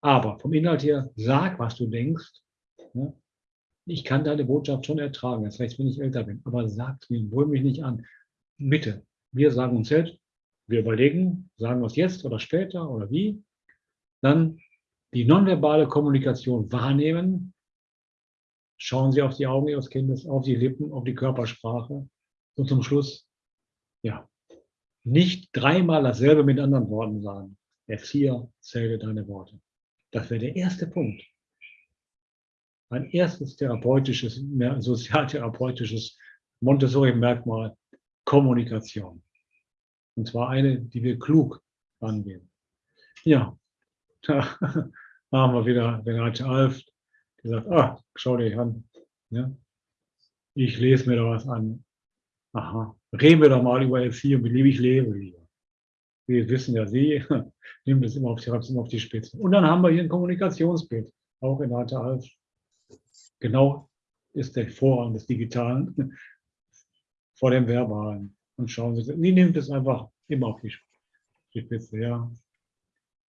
Aber vom Inhalt her, sag, was du denkst. Ich kann deine Botschaft schon ertragen, das heißt, wenn ich älter bin. Aber sag mir, brüll mich nicht an. Bitte, wir sagen uns selbst, wir überlegen, sagen wir es jetzt oder später oder wie. Dann die nonverbale Kommunikation wahrnehmen. Schauen Sie auf die Augen Ihres Kindes, auf die Lippen, auf die Körpersprache. Und zum Schluss, ja, nicht dreimal dasselbe mit anderen Worten sagen. Erzieher, zähle deine Worte. Das wäre der erste Punkt. Ein erstes therapeutisches, sozialtherapeutisches Montessori-Merkmal, Kommunikation. Und zwar eine, die wir klug angehen. Ja, [laughs] da haben wir wieder Renate Alf, die sagt, ah, schau dir an. Ja? Ich lese mir da was an. Aha, reden wir doch mal über Erziehung, wie liebe ich lebe lieber. Wir wissen ja, sie [laughs] nimmt es immer auf die, immer auf die Spitze. Und dann haben wir hier ein Kommunikationsbild, auch Renate Alf. Genau ist der Vorrang des Digitalen vor dem Verbalen und schauen Sie, die nimmt es einfach immer auf die Spitze, ja.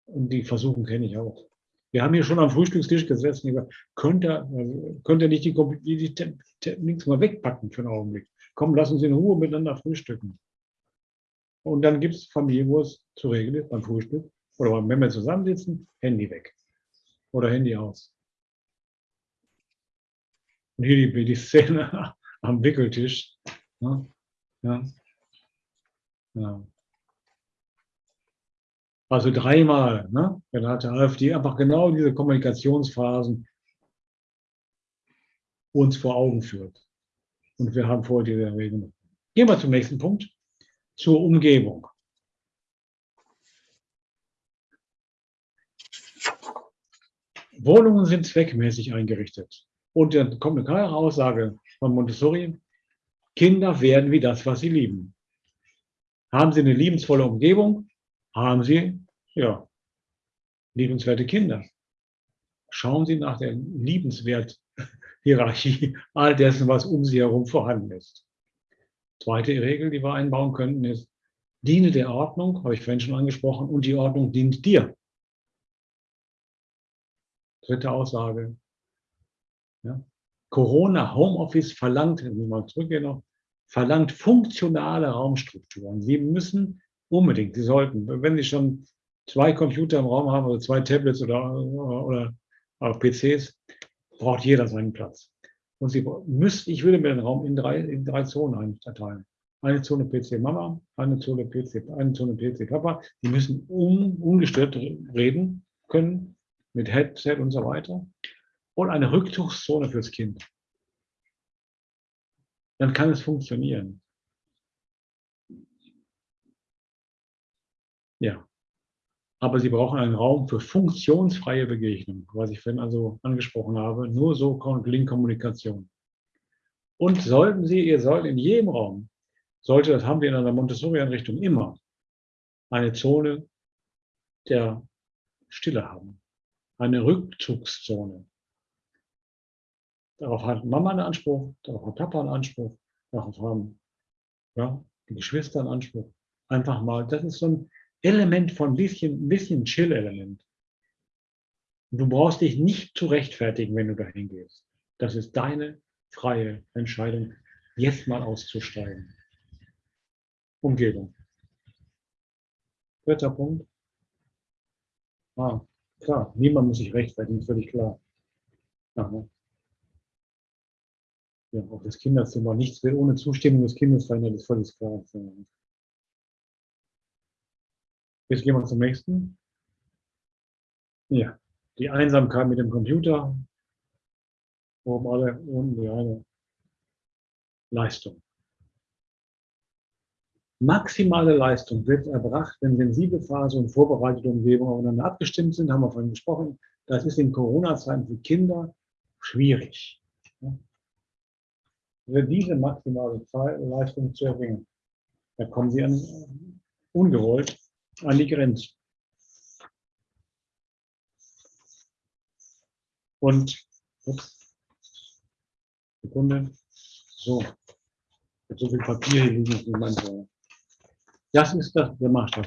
Und die Versuchen kenne ich auch. Wir haben hier schon am Frühstückstisch gesessen, über, könnt ihr, könnt ihr nicht die, die, die, die, nichts mal wegpacken für einen Augenblick. Komm, lass uns in Ruhe miteinander frühstücken. Und dann gibt es Familien, wo es zu regeln ist, beim Frühstück oder wenn wir zusammensitzen, Handy weg oder Handy aus. Und hier die, die Szene [laughs] am Wickeltisch. Ja, ja, ja. Also dreimal, ne? Dann hat der AfD einfach genau diese Kommunikationsphasen uns vor Augen führt. Und wir haben vor diese Regelung. Gehen wir zum nächsten Punkt, zur Umgebung. Wohnungen sind zweckmäßig eingerichtet. Und dann kommt eine klare Aussage von Montessori, Kinder werden wie das, was sie lieben. Haben sie eine liebensvolle Umgebung, haben Sie, ja, liebenswerte Kinder. Schauen Sie nach der Liebenswert-Hierarchie [laughs] all dessen, was um Sie herum vorhanden ist. Zweite Regel, die wir einbauen könnten, ist, diene der Ordnung, habe ich vorhin schon angesprochen, und die Ordnung dient dir. Dritte Aussage. Ja. Corona Homeoffice verlangt, wenn wir mal zurückgehen noch, verlangt funktionale Raumstrukturen. Sie müssen Unbedingt, Sie sollten. Wenn Sie schon zwei Computer im Raum haben oder zwei Tablets oder, oder, oder PCs, braucht jeder seinen Platz. Und Sie müssen, ich würde mir den Raum in drei, in drei Zonen einteilen. Eine Zone PC Mama, eine Zone PC, eine Zone PC Papa. Die müssen un, ungestört reden können mit Headset und so weiter. Und eine Rückzugszone fürs Kind. Dann kann es funktionieren. Ja. Aber Sie brauchen einen Raum für funktionsfreie Begegnung, was ich vorhin also angesprochen habe. Nur so gelingt Kommunikation. Und sollten Sie, ihr sollt in jedem Raum, sollte, das haben wir in einer Montessori-Einrichtung immer, eine Zone der Stille haben. Eine Rückzugszone. Darauf hat Mama einen Anspruch, darauf hat Papa einen Anspruch, darauf haben ja, die Geschwister einen Anspruch. Einfach mal, das ist so ein Element von bisschen, bisschen Chill-Element. Du brauchst dich nicht zu rechtfertigen, wenn du dahin gehst. Das ist deine freie Entscheidung, jetzt mal auszusteigen. Umgebung. Dritter Punkt. Ah, klar, niemand muss sich rechtfertigen, völlig klar. Aha. Ja, auch das Kinderzimmer, nichts will ohne Zustimmung des Kindes verändert, ist völlig klar. Jetzt gehen wir zum nächsten. Ja, die Einsamkeit mit dem Computer. Oben alle unten die eine Leistung. Maximale Leistung wird erbracht, wenn sensible Phase und vorbereitete Umgebung aufeinander abgestimmt sind, haben wir vorhin gesprochen. Das ist in Corona-Zeiten für Kinder schwierig. Für diese maximale Leistung zu erbringen, da kommen sie an ungewollt an die Grenze. Und, ups, Sekunde, so, so viel Papier hier liegen, das Das ist das, der Maßstab.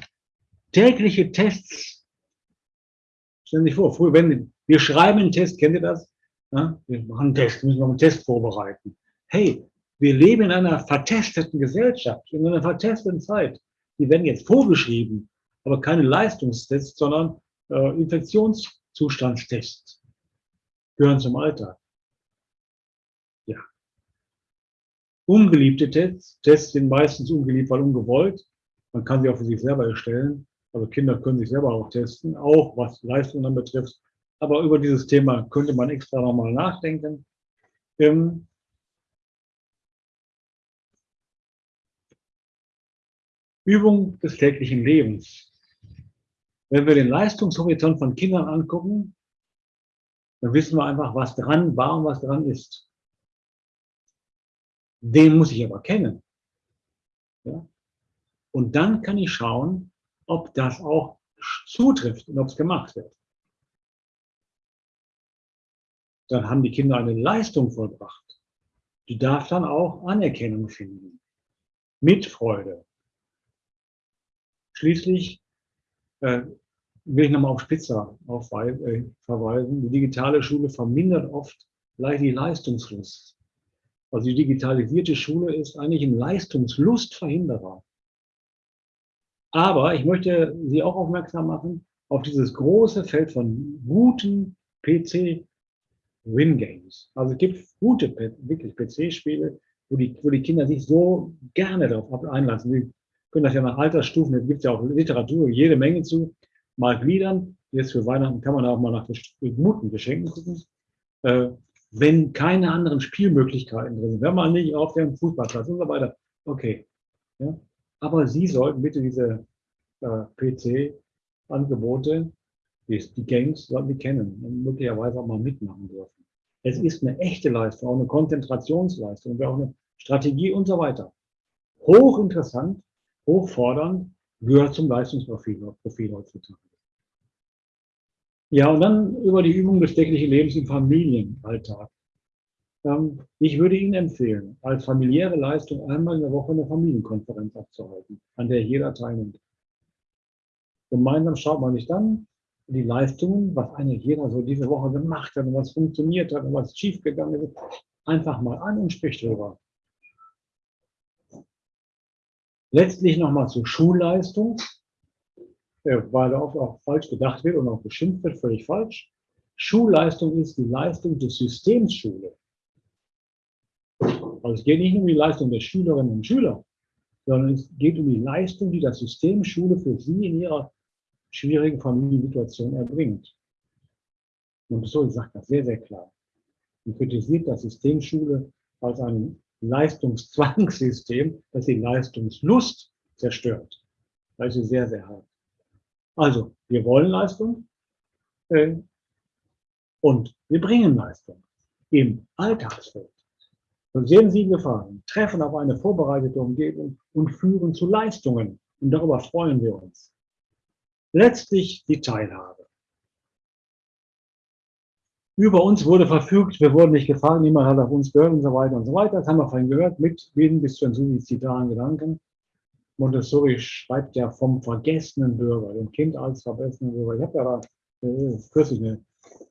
Tägliche Tests. Stellen Sie sich vor, früher, wenn wir schreiben einen Test, kennt ihr das? Ja, wir machen einen Test, müssen wir einen Test vorbereiten. Hey, wir leben in einer vertesteten Gesellschaft, in einer vertesteten Zeit. Die werden jetzt vorgeschrieben aber keine Leistungstests, sondern äh, Infektionszustandstests gehören zum Alltag. Ja. Ungeliebte Tests, Tests sind meistens ungeliebt, weil ungewollt. Man kann sie auch für sich selber erstellen. Also Kinder können sich selber auch testen, auch was Leistungen dann betrifft. Aber über dieses Thema könnte man extra nochmal nachdenken. Ähm, Übung des täglichen Lebens. Wenn wir den Leistungshorizont von Kindern angucken, dann wissen wir einfach, was dran war und was dran ist. Den muss ich aber kennen. Ja? Und dann kann ich schauen, ob das auch zutrifft und ob es gemacht wird. Dann haben die Kinder eine Leistung vollbracht. Die darf dann auch Anerkennung finden. Mit Freude. Schließlich äh, will ich nochmal auf Spitzer aufweisen, äh, verweisen. Die digitale Schule vermindert oft leicht die Leistungslust. Also die digitalisierte Schule ist eigentlich ein Leistungslustverhinderer. Aber ich möchte Sie auch aufmerksam machen auf dieses große Feld von guten PC-Win-Games. Also es gibt gute, wirklich PC-Spiele, wo die, wo die Kinder sich so gerne darauf einlassen. Können das ja nach Altersstufen, da gibt es ja auch Literatur, jede Menge zu, mal gliedern. Jetzt für Weihnachten kann man auch mal nach guten Geschenken gucken. Äh, wenn keine anderen Spielmöglichkeiten drin sind, wenn man nicht auf dem Fußballplatz und so weiter, okay. Ja? Aber Sie sollten bitte diese äh, PC-Angebote, die, die Games, sollten die kennen und möglicherweise auch mal mitmachen dürfen. Es ist eine echte Leistung, auch eine Konzentrationsleistung, auch eine Strategie und so weiter. Hochinteressant, hochfordernd, gehört zum Leistungsprofil Profil heutzutage. Ja, und dann über die Übung des täglichen Lebens im Familienalltag. Ähm, ich würde Ihnen empfehlen, als familiäre Leistung einmal in der Woche eine Familienkonferenz abzuhalten, an der jeder teilnimmt. Gemeinsam schaut man sich dann die Leistungen, was eigentlich jeder so diese Woche gemacht hat und was funktioniert hat und was schiefgegangen ist, einfach mal an und spricht drüber. Letztlich nochmal zur Schulleistung, weil da oft auch falsch gedacht wird und auch beschimpft wird, völlig falsch. Schulleistung ist die Leistung des Systems Schule. Also es geht nicht um die Leistung der Schülerinnen und Schüler, sondern es geht um die Leistung, die das System Schule für sie in ihrer schwierigen Familiensituation erbringt. Und so sagt das sehr, sehr klar. Und kritisiert das System Schule als ein Leistungszwangssystem, das die Leistungslust zerstört. Das ist sehr, sehr hart. Also, wir wollen Leistung äh, und wir bringen Leistung im Alltagsfeld. Und sehen Sie Gefahren, treffen auf eine vorbereitete Umgebung und führen zu Leistungen. Und darüber freuen wir uns. Letztlich die Teilhabe. Über uns wurde verfügt, wir wurden nicht gefragt, niemand hat auf uns gehört und so weiter und so weiter. Das haben wir vorhin gehört, mit Wien bis zu den suizidalen Gedanken. Montessori schreibt ja vom vergessenen Bürger, dem Kind als vergessenen Bürger. Ich habe ja da äh, kürzlich eine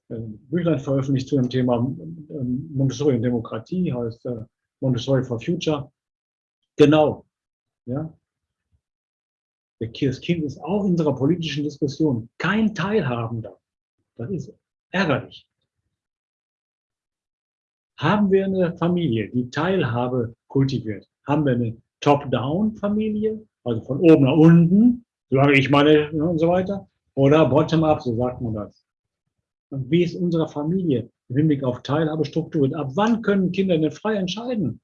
äh, Büchlein veröffentlicht zu dem Thema äh, Montessori und Demokratie, heißt äh, Montessori for Future. Genau. Ja. Das Kind ist auch in unserer politischen Diskussion kein Teilhabender. Das ist ärgerlich. Haben wir eine Familie, die Teilhabe kultiviert? Haben wir eine Top-Down-Familie, also von oben nach unten, solange ich meine ne, und so weiter, oder Bottom-up, so sagt man das. Und wie ist unsere Familie im Hinblick auf Teilhabestrukturen? Ab wann können Kinder denn frei entscheiden?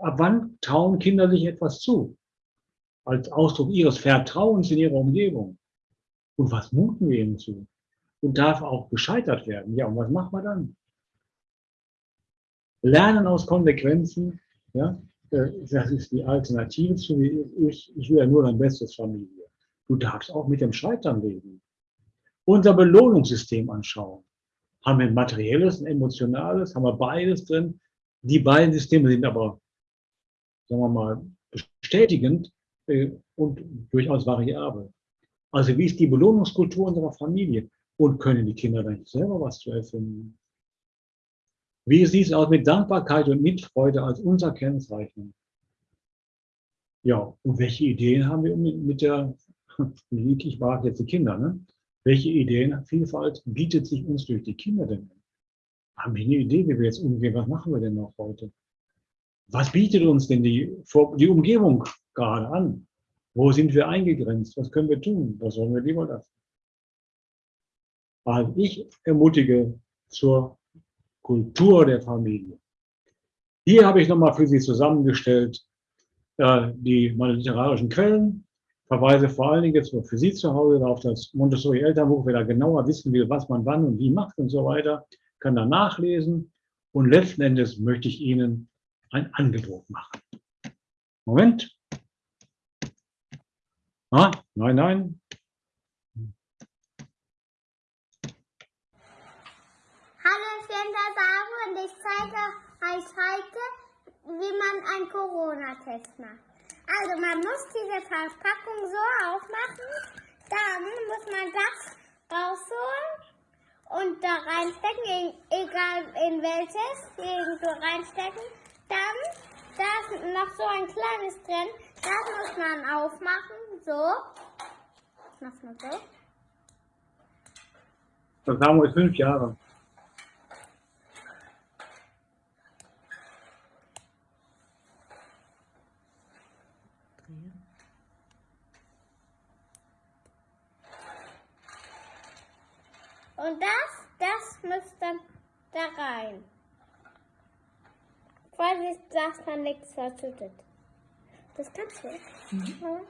Ab wann trauen Kinder sich etwas zu? Als Ausdruck ihres Vertrauens in ihrer Umgebung. Und was muten wir ihnen zu? Und darf auch gescheitert werden. Ja, und was machen wir dann? Lernen aus Konsequenzen, ja, äh, das ist die Alternative zu, ich, ich will ja nur dein Bestes, Familie. Du darfst auch mit dem Scheitern leben. Unser Belohnungssystem anschauen. Haben wir ein materielles, ein emotionales, haben wir beides drin. Die beiden Systeme sind aber, sagen wir mal, bestätigend äh, und durchaus variabel. Also wie ist die Belohnungskultur unserer Familie? Und können die Kinder dann selber was zu erfinden? Wie sieht es aus mit Dankbarkeit und Mitfreude als unser Kennzeichen? Ja, und welche Ideen haben wir mit der, [laughs] ich mag jetzt die Kinder, ne? Welche Ideenvielfalt bietet sich uns durch die Kinder denn? Haben wir eine Idee, wie wir jetzt umgehen? Was machen wir denn noch heute? Was bietet uns denn die, die Umgebung gerade an? Wo sind wir eingegrenzt? Was können wir tun? Was sollen wir lieber lassen? Also ich ermutige zur Kultur der Familie. Hier habe ich nochmal für Sie zusammengestellt äh, die, meine literarischen Quellen, verweise vor allen Dingen jetzt für Sie zu Hause auf das Montessori Elternbuch, wer da genauer wissen will, was man wann und wie macht und so weiter, kann da nachlesen. Und letzten Endes möchte ich Ihnen ein Angebot machen. Moment. Ah, nein, nein, und ich zeige euch heute, wie man einen Corona-Test macht. Also man muss diese Verpackung so aufmachen, dann muss man das rausholen und da reinstecken, egal in welches, irgendwo reinstecken. Dann, da ist noch so ein kleines drin, Das muss man aufmachen, so. Mach mal so. Das Samu ist fünf Jahre. Und das, das muss dann da rein. Vorsicht, dass man nichts verschüttet. Das kannst du. Ja.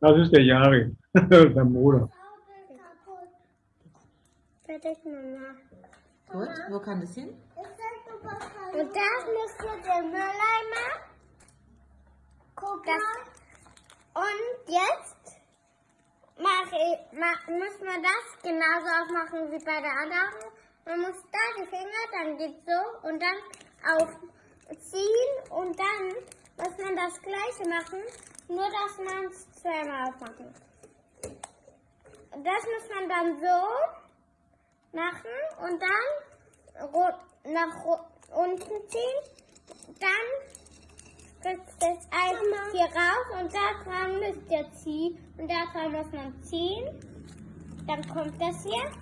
Das ist der Jari, [laughs] sein Bruder. Fertig, Mama. Gut, wo kann das hin? Und das müsst ihr den Mülleimer. Das, und jetzt mach ich, mach, muss man das genauso aufmachen wie bei der anderen. Man muss da die Finger, dann geht's so und dann aufziehen und dann muss man das gleiche machen, nur dass man es zweimal aufmachen. Das muss man dann so machen und dann ru- nach unten ziehen. Dann spritzt das Eis hier raus und da dran müsst ihr ziehen. Und da dran muss man ziehen. Dann kommt das hier.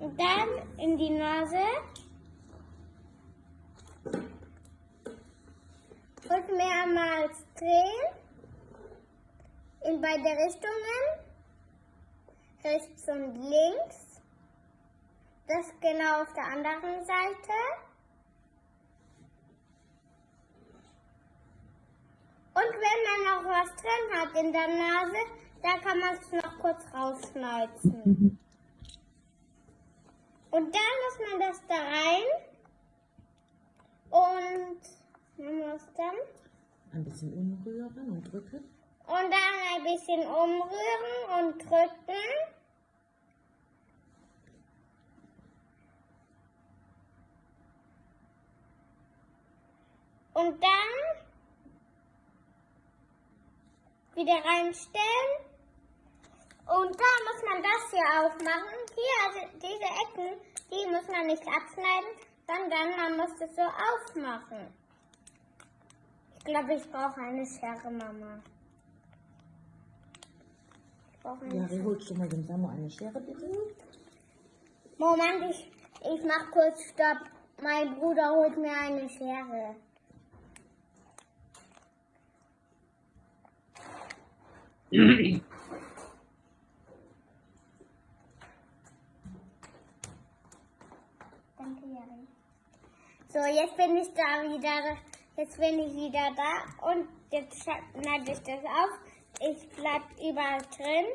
Und dann in die Nase. Und mehrmals drehen. In beide Richtungen. Rechts und links. Das genau auf der anderen Seite. Und wenn man noch was drin hat in der Nase, da kann man es noch kurz rausschneuzen. Und dann muss man das da rein. Und man muss dann Ein bisschen umrühren und drücken. Und dann ein bisschen umrühren und drücken. Und dann wieder reinstellen. Und da muss man das hier aufmachen. Hier, also diese Ecken, die muss man nicht abschneiden, sondern man muss es so aufmachen. Ich glaube, ich brauche eine Schere, Mama. Ich brauche eine Jari, holst du mal dem Samu eine Schere, bitte? Moment, ich, ich mach kurz Stopp. Mein Bruder holt mir eine Schere. Danke, Jari. So, jetzt bin ich da wieder. Jetzt bin ich wieder da und jetzt schneide ich das auf. Ich bleib überall drin.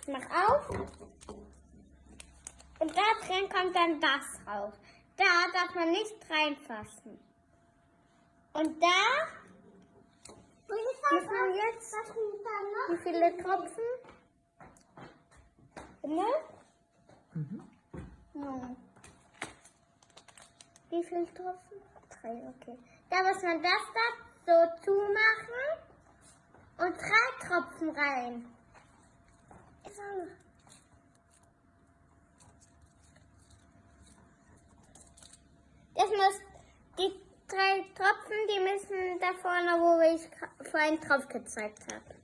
Ich mach auf. Und da drin kommt dann das raus. Da darf man nicht reinfassen. Und da muss man jetzt, wie viele Tropfen? Ne? Mhm. Ja. Wie viele Tropfen? Drei, okay. Da muss man das da so zumachen und drei Tropfen rein. Ist noch. Das muss, die drei Tropfen, die müssen da vorne, wo ich vorhin drauf gezeigt habe.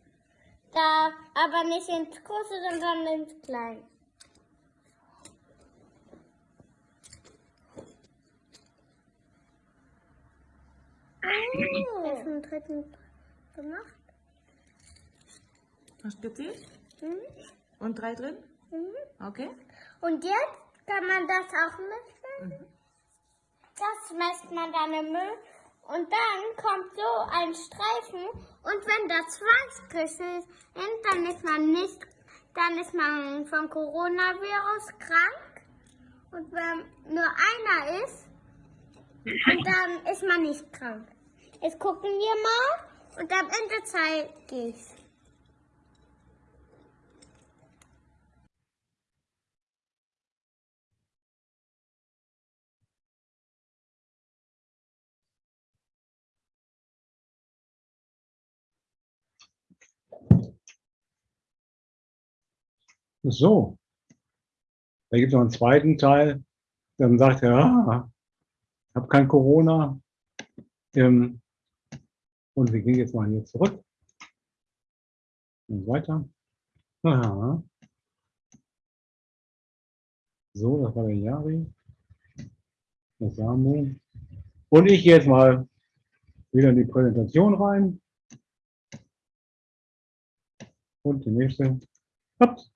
Da, aber nicht ins große, sondern ins kleine. Oh. Jetzt [clears throat] den dritten gemacht. Hast gezählt? Mhm. Und drei drin? Mhm. Okay. Und jetzt kann man das auch mischen. Das schmeißt man dann im Müll. Und dann kommt so ein Streifen. Und wenn da zwei Striche sind, dann ist man nicht, dann ist man vom Coronavirus krank. Und wenn nur einer ist, dann ist man nicht krank. Jetzt gucken wir mal und am Ende zeige ich So. Da gibt es noch einen zweiten Teil. Dann sagt er, ah, ich habe kein Corona. Ähm, und wir gehen jetzt mal hier zurück. Und weiter. Aha. So, das war der Jari. Der Samu. Und ich gehe jetzt mal wieder in die Präsentation rein. Und die nächste. Ups.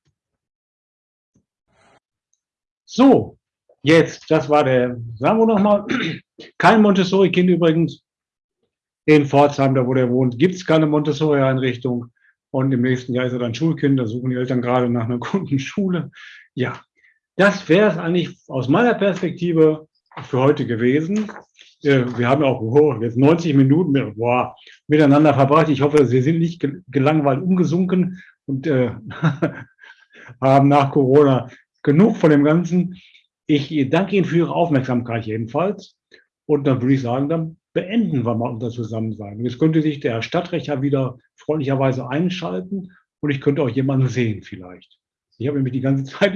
So, jetzt, das war der Samu nochmal. Kein Montessori-Kind übrigens. In Pforzheim, da wo der wohnt, gibt es keine Montessori-Einrichtung. Und im nächsten Jahr ist er dann Schulkind. Da suchen die Eltern gerade nach einer [laughs] guten Schule. Ja, das wäre es eigentlich aus meiner Perspektive für heute gewesen. Äh, wir haben auch oh, jetzt 90 Minuten mit, boah, miteinander verbracht. Ich hoffe, Sie sind nicht gelangweilt umgesunken und äh, [laughs] haben nach Corona genug von dem Ganzen. Ich danke Ihnen für Ihre Aufmerksamkeit jedenfalls. Und dann würde ich sagen, dann beenden wir mal unser Zusammensein. Jetzt könnte sich der Stadtrecher wieder freundlicherweise einschalten und ich könnte auch jemanden sehen vielleicht. Ich habe nämlich die ganze [laughs] Zeit